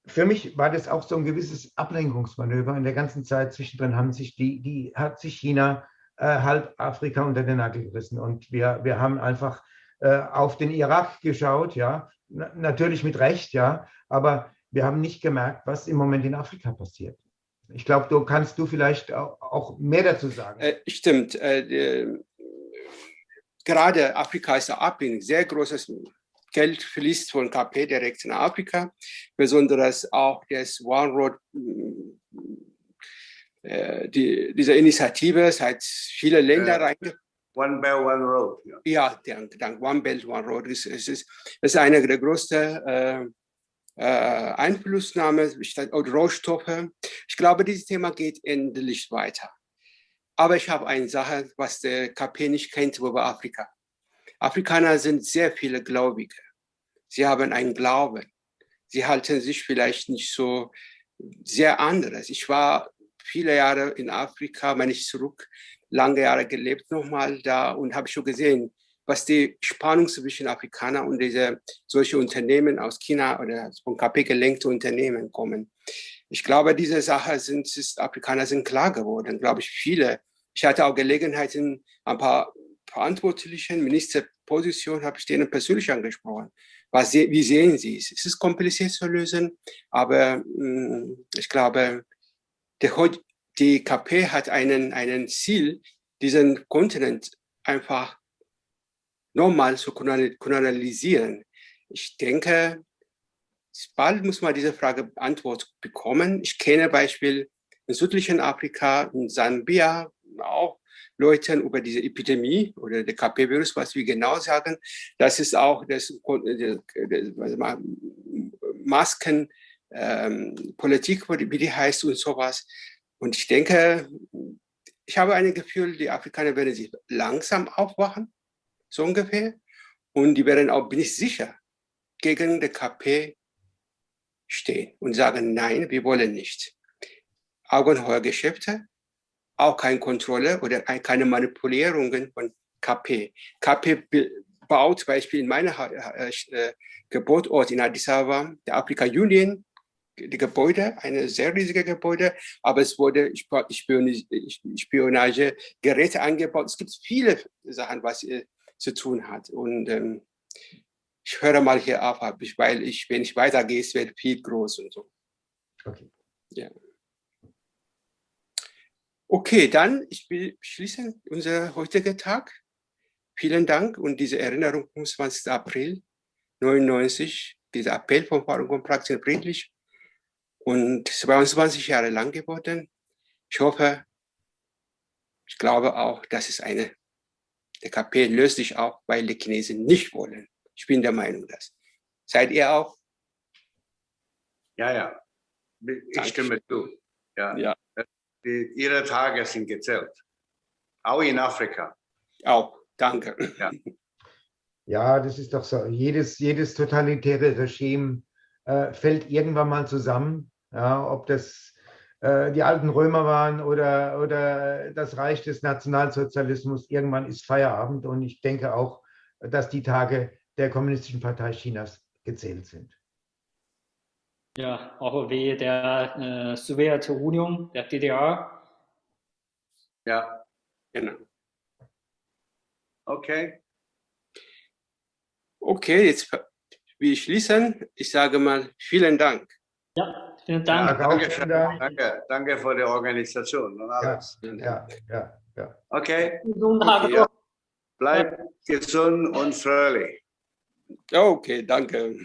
für mich war das auch so ein gewisses Ablenkungsmanöver. In der ganzen Zeit zwischendrin haben sich die, die hat sich China äh, halb Afrika unter den Nagel gerissen. Und wir, wir haben einfach auf den Irak geschaut, ja, Na, natürlich mit Recht, ja, aber wir haben nicht gemerkt, was im Moment in Afrika passiert. Ich glaube, du kannst du vielleicht auch, mehr dazu sagen. Äh, stimmt. Äh, gerade Afrika ist ein sehr großes Geld fließt von KP direkt nach Afrika, besonders auch das One Road, äh, die, diese Initiative seit viele Länder rein. One Belt, One Road. Ja, ja dank, One Belt, One Road. Es ist, ist, ist eine der größten äh, äh, Einflussnahme und Rohstoffe. Ich glaube, dieses Thema geht endlich weiter. Aber ich habe eine Sache, was der KP nicht kennt über Afrika. Afrikaner sind sehr viele Gläubige. Sie haben einen Glauben. Sie halten sich vielleicht nicht so sehr anderes. Ich war viele Jahre in Afrika, wenn ich zurück, lange Jahre gelebt nochmal da und habe schon gesehen, was die Spannung zwischen Afrikanern und diese solche Unternehmen aus China oder von KP gelenkte Unternehmen kommen. Ich glaube, diese Sache sind, ist, Afrikaner sind klar geworden, glaube ich, viele. Ich hatte auch Gelegenheiten, ein paar verantwortlichen Ministerpositionen habe ich denen persönlich angesprochen. Was, wie sehen Sie es? Es ist kompliziert zu lösen, aber mh, mm, ich glaube, der, die KP hat einen, einen Ziel, diesen Kontinent einfach nochmal zu kolonialisieren. Ich denke, bald muss man diese Frage Antwort bekommen. Ich kenne Beispiel in südlichen Afrika, in Sambia, auch Leuten über diese Epidemie oder der KP-Virus, was wir genau sagen. Das ist auch das, das Maskenpolitik, ähm, wie die heißt und sowas. Und ich denke, ich habe ein Gefühl, die Afrikaner werden sich langsam aufwachen, so ungefähr. Und die werden auch, bin ich sicher, gegen die KP stehen und sagen, nein, wir wollen nicht. Augenheuergeschäfte, auch keine Kontrolle oder keine Manipulierungen von KP. KP baut zum Beispiel in meinem äh, Geburtsort in Addis Ababa, der Afrika Union, die Gebäude, eine sehr riesige Gebäude, aber es wurde Spionagegeräte angebaut. Es gibt viele Sachen, was äh, zu tun hat. Und ähm, ich höre mal hier auf, weil ich, wenn ich weitergehe, es wird viel groß und so. Okay. Ja. Okay, dann ich will schließen unser heutiger Tag. Vielen Dank und diese Erinnerung vom 20. April 99, dieser Appell von und Praxis friedlich und 22 Jahre lang geworden. Ich hoffe, ich glaube auch, dass es eine, der KP löst sich auch, weil die Chinesen nicht wollen. Ich bin der Meinung, dass. Seid ihr auch? Ja, ja. Ich Danke. stimme zu. Ja. ja. Die, ihre Tage sind gezählt. Auch in Afrika. Auch. Danke. Ja. ja, das ist doch so. Jedes, jedes totalitäre Regime äh, fällt irgendwann mal zusammen. Ja, ob das äh, die alten Römer waren oder, oder das Reich des Nationalsozialismus, irgendwann ist Feierabend. Und ich denke auch, dass die Tage der Kommunistischen Partei Chinas gezählt sind. Ja, auch wie der äh, Sowjetunion, der DDR. Ja, genau. Okay. Okay, jetzt wir schließen. Ich sage mal vielen Dank. Ja, vielen Dank. Ja, danke, vielen Dank. danke, danke für die Organisation und alles. Ja, ja, ja. ja. Okay. okay ja. Bleib gesund und fröhlich. Okay, danke.